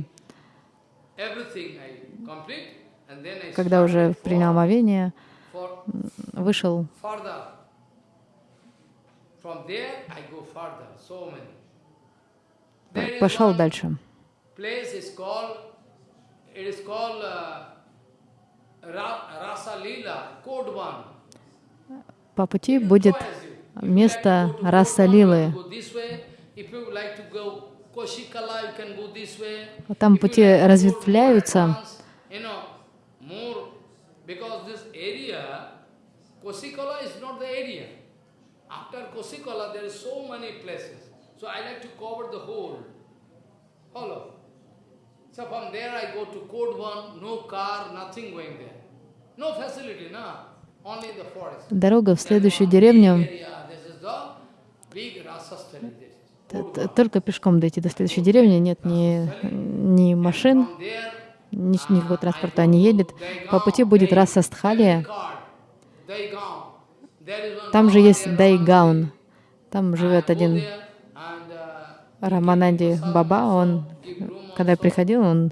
Everything I complete. And then I когда уже принял for вышел Leela, Kodvan. По пути будет место Расалилы. Там пути разветвляются. because this area, Koshikala is not the area. After Koshikala, there is so many places. So I like to cover the whole. Follow. So from there I go to Kodvan, no car, nothing going there. No facility, no. Only the forest. Дорога в следующую деревню. Только пешком дойти до следующей деревни. Нет ни, ни машин, ни, никакого транспорта не едет. По пути будет Расастхалия. Там же есть Дайгаун. Там живет один Рамананди Баба. Он, когда я приходил, он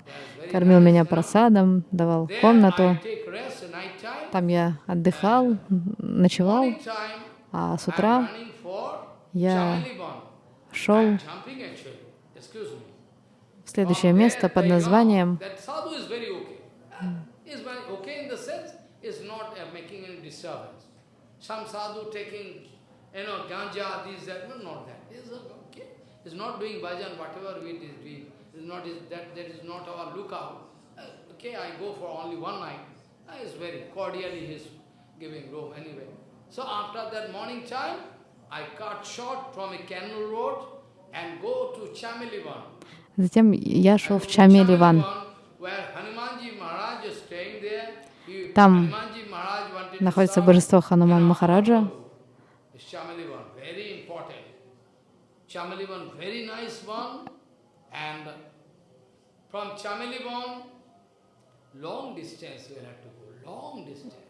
кормил меня просадом, давал комнату. Там я отдыхал, ночевал, а с утра я шел в следующее место под названием Some sadhu taking, you know, ganja, this, that, no, not that. Is okay. Is not doing bhajan, whatever we is doing. Is not is that that is not our lookout. Uh, okay, I go for only one night. Uh, it's very cordially he's giving room anyway. So after that morning time, I cut short from a canal road and go to Chamilivan. Затем я шел в Чамеливан. Там Hanumanji Maharaj wanted To находится божество Хануман Махараджа.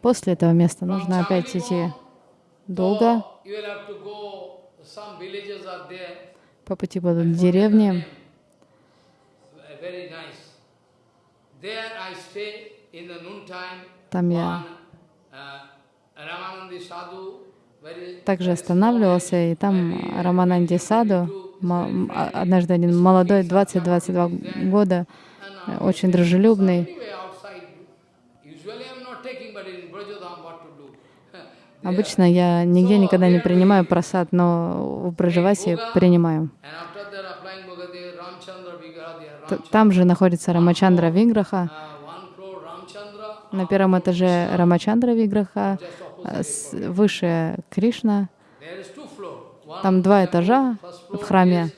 После этого места нужно опять идти долго. По пути будут деревни. Uh. There I stay. Там я uh, также останавливался, и там Рамананди Саду, а- однажды один молодой, 20-22 года, э, очень дружелюбный? Обычно я нигде никогда не принимаю просад, но в Браджавасе принимаю. Там же находится Рамачандра Виграха. uh, one floor Ramchandra, На первом этаже Рамачандра Виграха, а выше Кришна. Там два этажа в храме.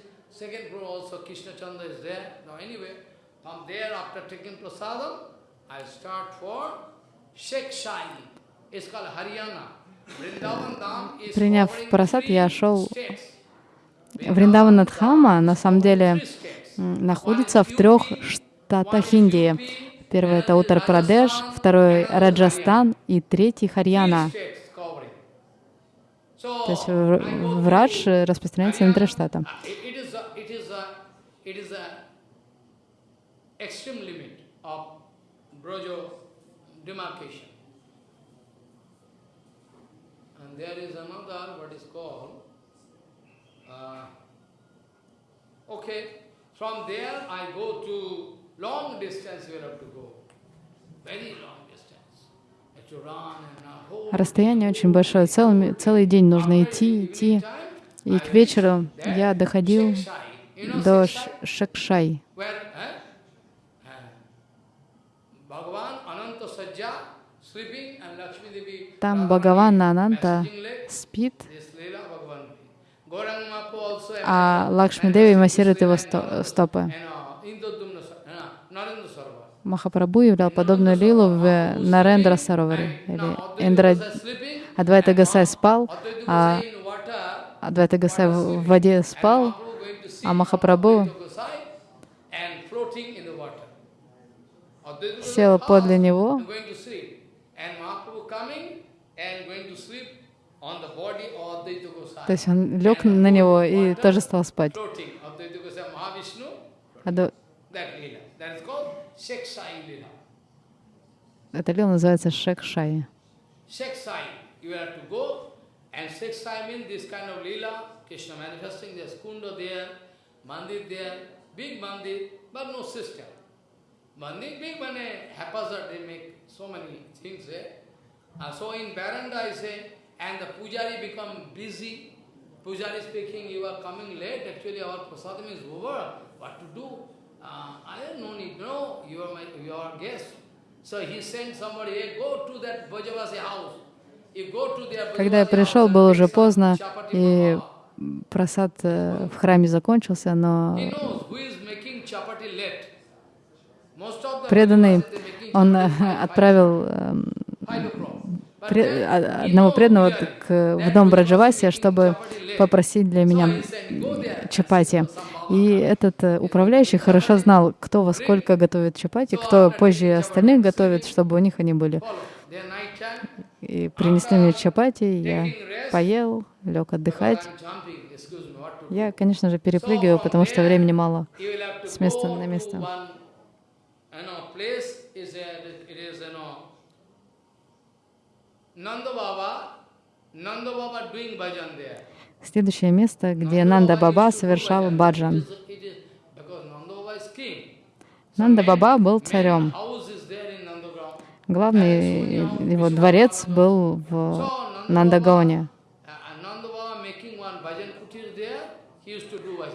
Приняв просад, я шел states. Вриндаванадхама на самом деле находится в трех штатах Индии. Первый это Утар-Прадеш, второй Раджастан и третий Харьяна. То есть врач распространяется на три штата. Uh, uh, from there I go to long distance you have to go, very long distance. Расстояние очень большое, целый, целый день нужно идти, идти. И к вечеру я доходил до Шакшай. eh? Uh, Там Бхагавана Ананта спит, а Лакшми Деви массирует его сто- стопы. and uh, Indodumna Sa- uh, Narendra Sarva. Махапрабху являл подобную лилу в Нарендра Сароваре. Или Индра Адвайта Гасай спал, а Адвайта Гасай в воде спал, а Махапрабху сел подле него, то есть он лег на него и тоже стал спать. Floating. Advaita Gosai Mahavishnu, Адо- that lila. That is called Sheksai lila. Эта лила называется Шекшай. Sheksai. You have to go and Sheksai means this kind of lila. Krishna manifesting, there's kunda there, mandir there, big mandir, but no system. Mandir big one haphazard, they make so many things there. Uh, so in veranda I say, and the pujari become busy. Pujari speaking, you are coming late, actually our prasadam is over, what to do? Uh, I have no need, no, you are my, you are guest. So he sent somebody, hey, go to that Bhajavasi house. Когда я пришел, было уже поздно, и просад э, в храме закончился, но преданный, он э, отправил эм, five o'clock. But пре- then а- he одного knows преданного в дом Браджаваси, чтобы попросить для меня чапати. И этот э, управляющий хорошо знал, кто во сколько готовит чапати, кто позже остальных готовит, чтобы у них они были. И принесли мне чапати, я поел, лег отдыхать. Я, конечно же, перепрыгиваю, потому что времени мало. С места на место. one, you know, place is a, it is, you know, Nanda Baba, Nanda Baba doing bhajan there. Следующее место, где Нанда Баба совершал баджан. Нанда Баба был царем. Главный его дворец был в Нандагаоне. Uh.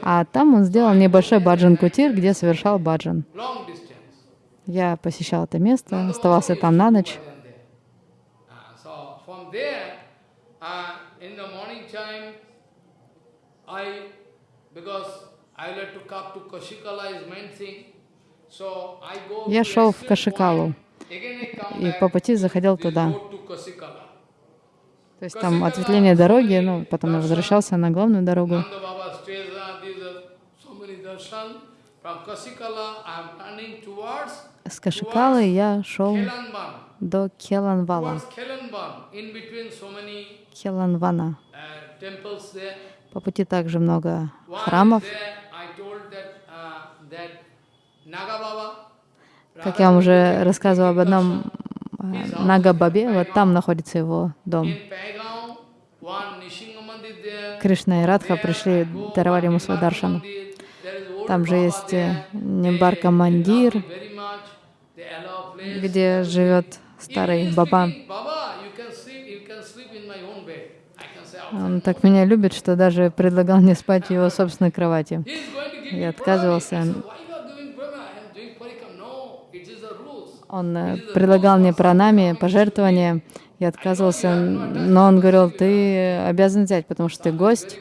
А там он сделал небольшой баджан-кутир, где совершал баджан. Я посещал это место, оставался там на ночь. Bhajan there. Uh, so from there, uh, in the morning time, I, because I like to come to Kashikala is main thing, so I go Я шел в Кашикалу. и по пути заходил туда. То есть там ответвление дороги, ну, потом я возвращался на главную дорогу. С Кашикалы я шел. До Келанвала, Келанвана. uh. По пути также много храмов. uh, Как я вам уже рассказывал об одном э, Нага-бабе, вот там находится его дом. Кришна и Радха пришли, даровали ему свой даршан. Там же есть э, Нимбарка Мандир, где живет старый Баба. Он так меня любит, что даже предлагал мне спать в его собственной кровати. Я отказывался. Он э, предлагал мне пранами, пожертвования. Я отказывался, но он говорил, ты обязан взять, потому что ты гость.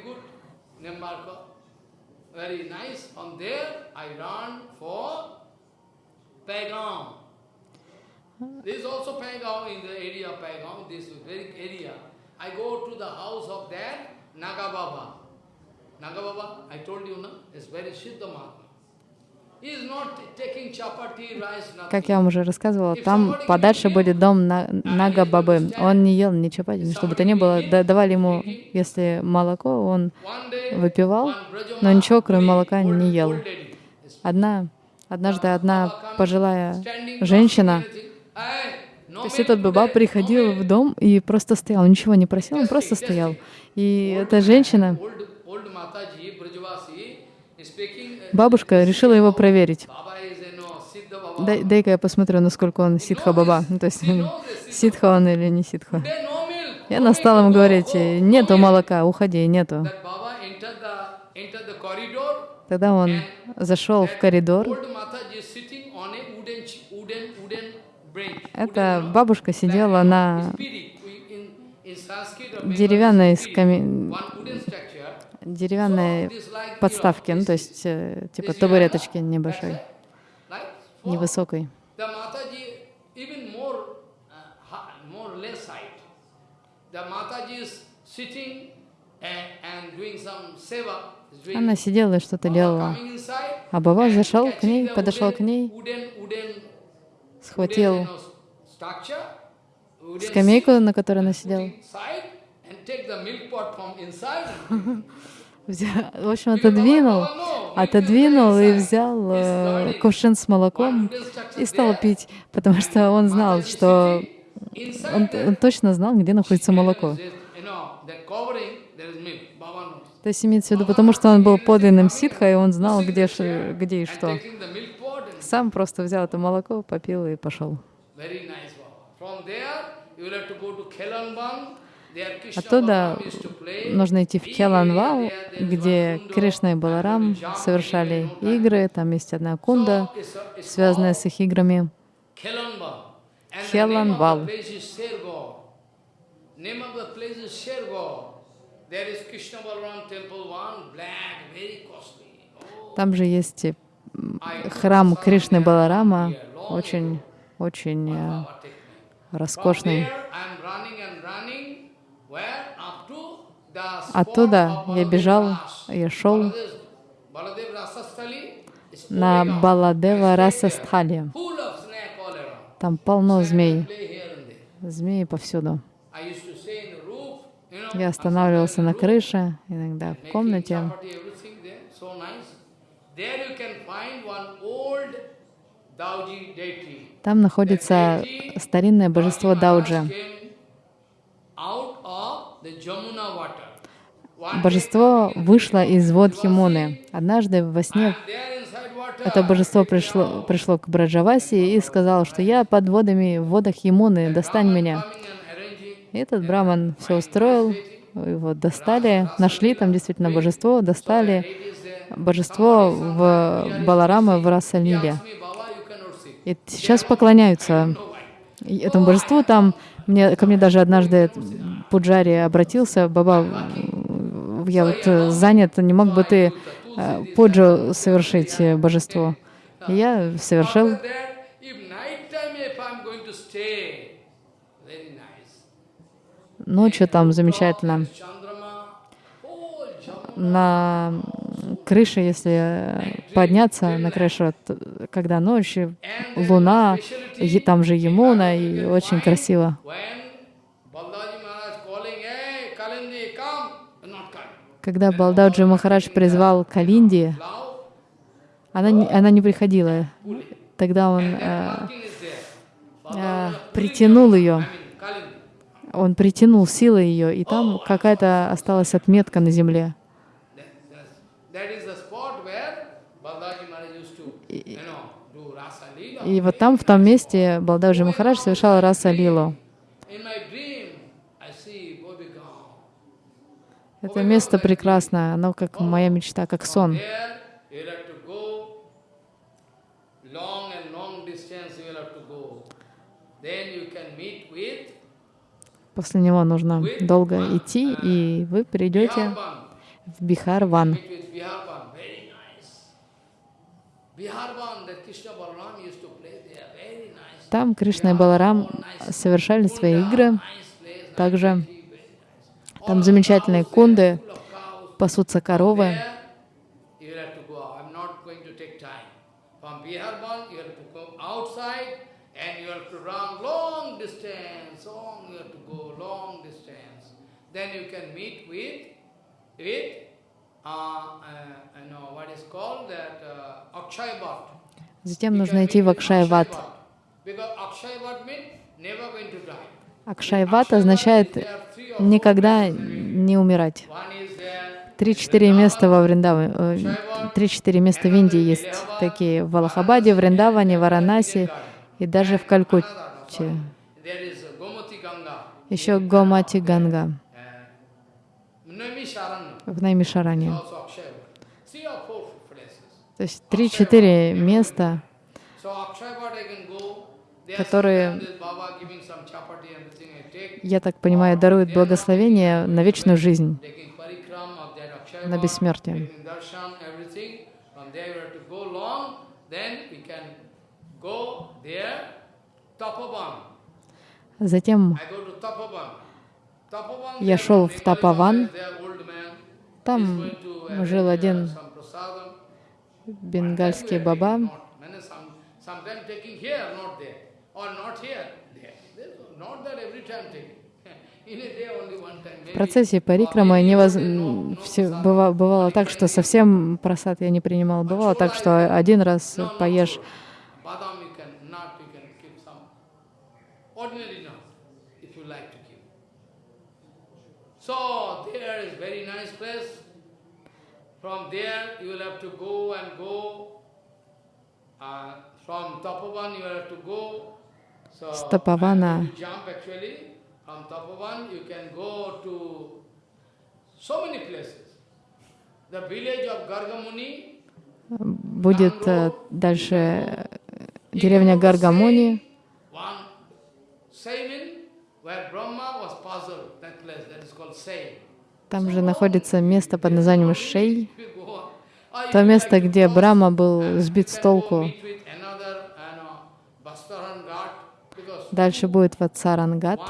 This is also Paigaon in the area of Paigaon, this very area. I go to the house of that Naga Baba. Naga Baba, I told you, no? Is very Siddha Mahatma. Как я вам уже рассказывала, там подальше будет дом на- Нага Бабы. Он не ел ни чапати, ни что бы то ни было. Да- давали ему, если молоко, он выпивал, но ничего, кроме молока, не ел. Одна, однажды одна пожилая женщина, то есть этот баба today, приходил milk. в дом и просто стоял, он ничего не просил, он просто стоял. И эта женщина, uh, бабушка, решила его проверить. Дай- Дай-ка я посмотрю, насколько он ситха баба. Ну, То есть ситха он или не ситха. И она стала ему говорить, «Э, нету milk." молока, уходи, нету. Тогда он зашел в коридор. Эта бабушка сидела на деревянной скаме... деревянной подставке, ну, то есть э, типа табуреточки небольшой, невысокой. uh, Она сидела и что-то делала. А Баба зашел к ней, подошел к ней, схватил скамейку, на которой она сидела. put inside and take the milk pot from inside. Взя- В общем, отодвинул, отодвинул и взял э, кувшин с молоком и стал пить, потому что он знал, что он, он точно знал, где находится молоко. То есть имеется в виду, потому что он был подлинным ситха, и он знал, где, где и что. Сам просто взял это молоко, попил и пошел. Оттуда нужно идти в Келанвал, is где Кришна и Баларам совершали игры. Там есть одна кунда, связанная с их играми. Oh, Там же есть э, храм Кришны Баларама, очень, очень э, роскошный. Оттуда я бежал, я шел на. Баладева I stayed Раса there, Стхали. Full of snake all around. Там полно змей, змеи повсюду. Я останавливался на крыше, иногда в комнате. chapati, everything there, so nice. There you can find one old Dauji deity. Там находится старинное божество Дауджи. Божество вышло из вод Химуны. Однажды во сне это божество пришло, пришло к Браджаваси и сказало, что я под водами в водах Ямуны, достань меня. И этот браман все устроил, его достали, нашли там действительно божество, достали божество в Баларама в Расалиле. И сейчас поклоняются этому божеству. Там мне, ко мне даже однажды Пуджари обратился, Баба, я вот э, занят, не мог бы ты э, пуджу совершить э, божеству? И я совершил. Ночью там замечательно. На крыше, если подняться на крышу, когда ночью, луна, е- там же Емуна, и очень красиво. Когда Балдауджи Махарадж призвал Калинди, она, не- она не приходила. Тогда он э, э, притянул ее, он притянул силой ее, и там какая-то осталась отметка на земле. И вот там, в том месте, Балдауджи Махарадж совершал раса лилу. Это место прекрасное, оно как моя мечта, как сон. После него нужно долго идти, и вы придете Бихар-ван. Very nice. Там Кришна и Баларам совершали свои игры. Также там замечательные кунды, пасутся коровы. Then you can meet with, with, Затем You нужно can идти meet в with Акшайват. Акшайват означает никогда не умирать. Три-четыре места во Вриндаване, э, три-четыре места в Индии есть такие в Аллахабаде, Вриндаване, Варанаси и даже в Калькутте. Еще Гомати Ганга в Наймишаране. То есть три-четыре места, Которые- я так понимаю, даруют благословение на вечную жизнь, на бессмертие. Затем. Я шел в Тапаван. Baba is there, old man. He's там жил uh, один бенгальский баба. В процессе парикрамы невоз... м, всё быва- бывало так, что совсем просад я не принимал. Бывало так, что один раз поешь. Badam you can, nut you can keep some. Ordinary nut, if you like to keep. So there is very nice place. From there you will have to go and go. Uh, from Tapovan you will have to go. So С Тапавана. jump actually. From Tapovan you can go to so many places. The village of Gargamuni Будет э, дальше э, деревня Гаргамони. One Saimin, where Brahma was puzzled, that place, that is called Sai. Там же находится место под названием Шей. То место, где Брама был uh, сбит с толку. Дальше будет Ватсарангат.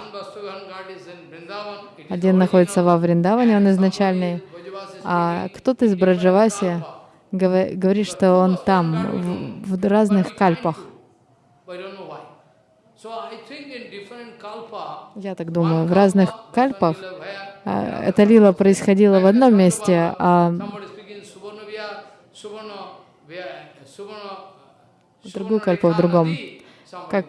Один находится во Вриндаване, он изначальный. А кто-то из Браджаваси говорит, что он там, в, в разных кальпах. Я так думаю, в разных кальпах а, эта лила происходила в одном месте, а другую кальпу в другом. Как-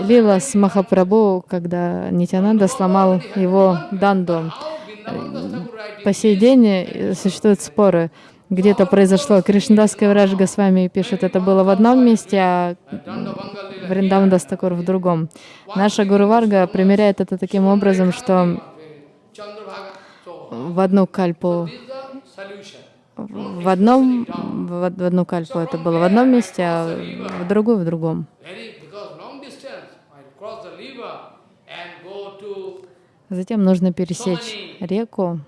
лила с Махапрабху, когда Нитянанда сломал его данду. По сей день э, существуют споры. Где-то произошло, Кришнадас Кавирадж Госвами пишет, это было в одном месте, а. Вриндаван Дастакур в другом. Наша Гуру Варга примеряет это таким образом, что в одну кальпу, в одном, в в одну кальпу это было в одном месте, а в другую в другом. Затем нужно пересечь реку.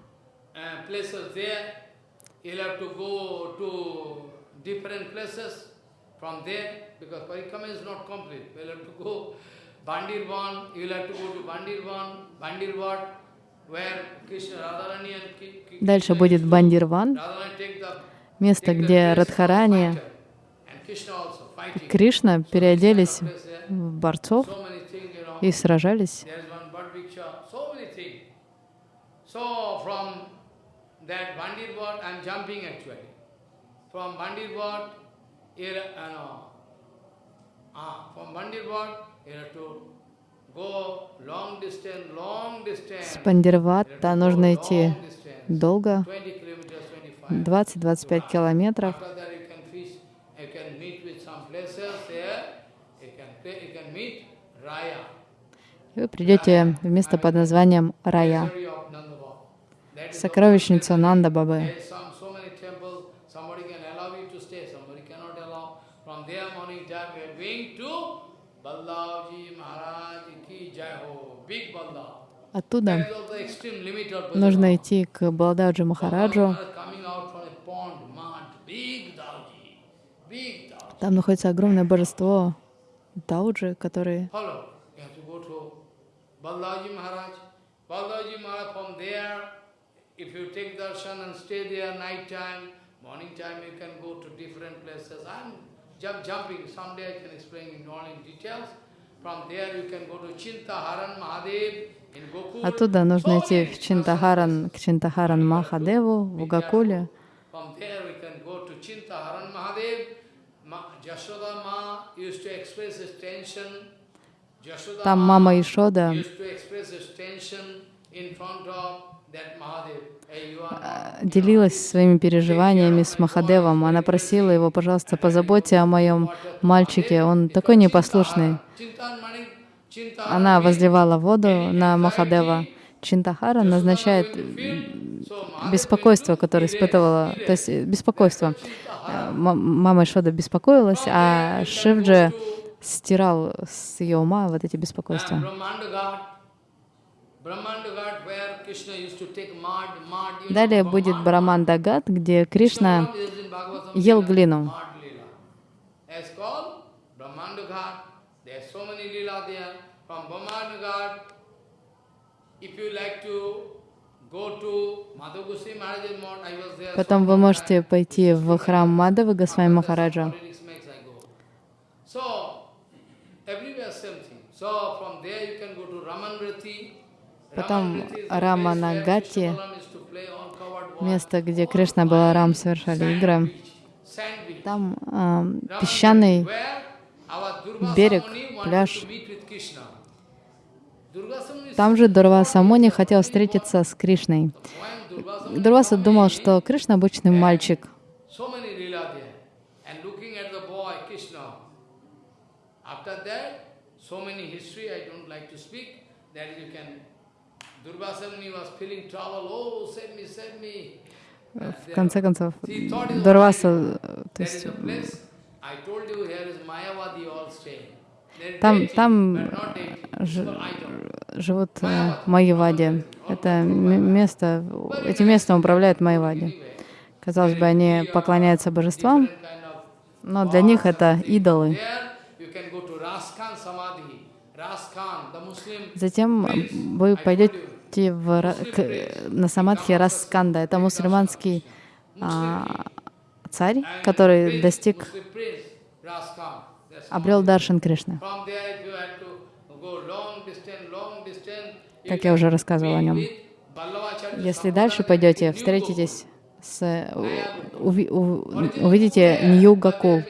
You'll have to go to different places from there, because Parikama is not complete. We'll have to go Bandirvan, you'll have to go to Bandirvan, Bandirvat, Дальше будет Бандирван, место, где Радхарани и. Кришна переоделись в борцов и сражались. So from that Bandit Wat, I am jumping actually. From Bandit Wat, you know, ah, from you have to go long distance, long С distance. Пандирвата нужно идти долго, 20 kilometers, 25. 20-25 километров. И вы придете в место под названием Рая. Сокровищницу Нанда Бабы. Оттуда нужно идти к Балдаджи Махараджу. Там находится огромное божество Дауджи, который Follow. If you take darshan and stay there night time, morning time you can go to different places. I'm jump, jumping, someday I can explain in all in details. From there you can go to Chintaharan Mahadev. Оттуда нужно идти в Чинтахаран, к Чинтахаран Махадеву в Гакуле. From there we can go to Chintaharan Mahadev. Ma, Jashoda Ma used to express his tension. Jashoda Там мама Ишода not, делилась своими переживаниями с Махадевом. Она просила его, пожалуйста, позаботься о моем мальчике, он такой непослушный. Она возливала воду на Махадева. Чинтахара назначает беспокойство, которое испытывала, то есть э, беспокойство. Э, Мама Ишода беспокоилась, а Шивджи стирал с ее ума вот эти беспокойства. Далее будет mud. Браман Дагат, где Кришна ел глину. Потом вы можете пойти в храм Мадавы Госвами Махараджа. So, everywhere same thing. So, from there you can go to Ramanvriti. Потом Раманагати, место, где Кришна и Баларам совершали игры. Там ам, песчаный берег, пляж. Там же Дурваса Муни хотел встретиться с Кришной. Дурваса думал, что Кришна обычный мальчик. So many lila there. And looking at the boy, Krishna. After that, so many history, I don't like to speak, that you can, Durvasa Muni was feeling trouble, oh, save me, save me. В конце концов, Дурваса, э, то есть Там- там живут э, Майявади. Это место, эти места управляют Майявади. Казалось бы, они поклоняются божествам, но для них это идолы. Затем вы пойдете в, Ра- к- на самадхи Расканда. Это мусульманский а, царь, который достиг, обрел Даршан Кришны. Как я уже рассказывала о нем. Если дальше пойдете, встретитесь с, уви- у- увидите Нью Гакул.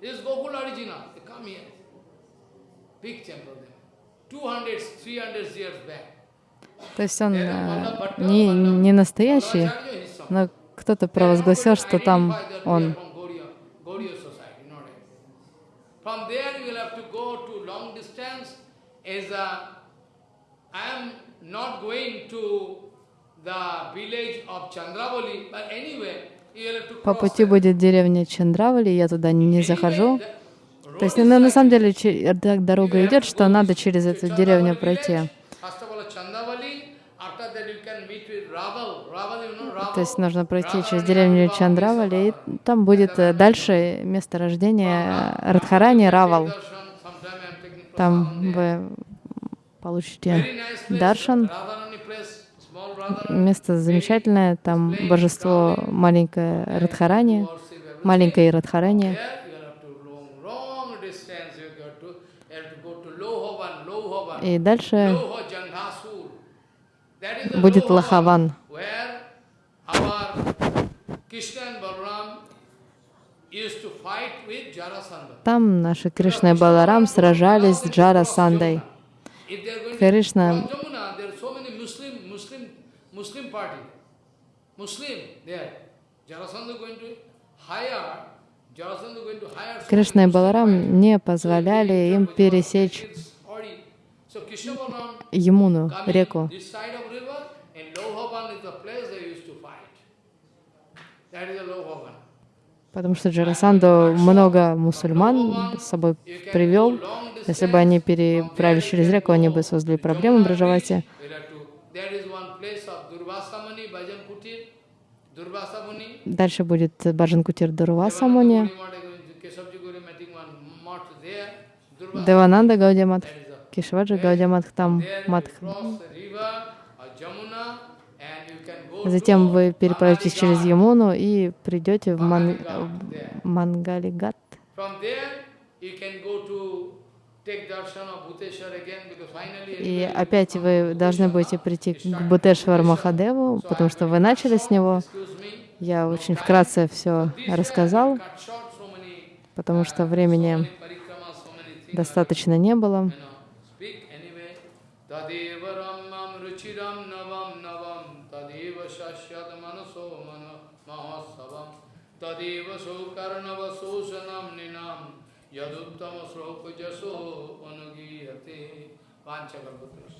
This is Gokul original. Come here. Big temple То есть он э, не, не настоящий, но кто-то провозгласил, что там он. По пути будет деревня Чандравали, я туда не захожу. То есть road на, самом деле так дорога идет, что надо через эту деревню пройти. То есть нужно пройти через деревню Чандравали, и там будет э, дальше место рождения Радхарани Равал. Там вы получите даршан. Место замечательное, там божество маленькое Радхарани, маленькое Радхарани. И дальше будет Лахаван. Там наши Кришна и Баларам сражались с Джара Сандой. Кришна. Кришна и Баларам не позволяли им пересечь Ямуну, реку. Потому что Джарасанду много мусульман с собой привел. Если бы они переправились через реку, они бы создали проблемы в Durvasamani. Дальше будет Баджан Кутир Дурваса Муни, Keshavji Guru meeting one mart there. Durvasa, Девананда Гаудиамат, that is the Кишваджа Гаудиамат, там There you Матх. cross the river or Jamuna and you can go Затем вы переправитесь через. Ямуну и придете в Ман... There. Мангалигат. И опять вы должны будете прийти к Бутешвар. Махадеву, потому что вы начали с него. Я очень вкратце все рассказал, потому что uh, времени достаточно не было. Ramam ruchiram navam navam tadeva shashyad manaso mano mahasavam tadeva sokarnava sosanam ninam yaduttama sloka jaso anugiyate panchakalpatrasya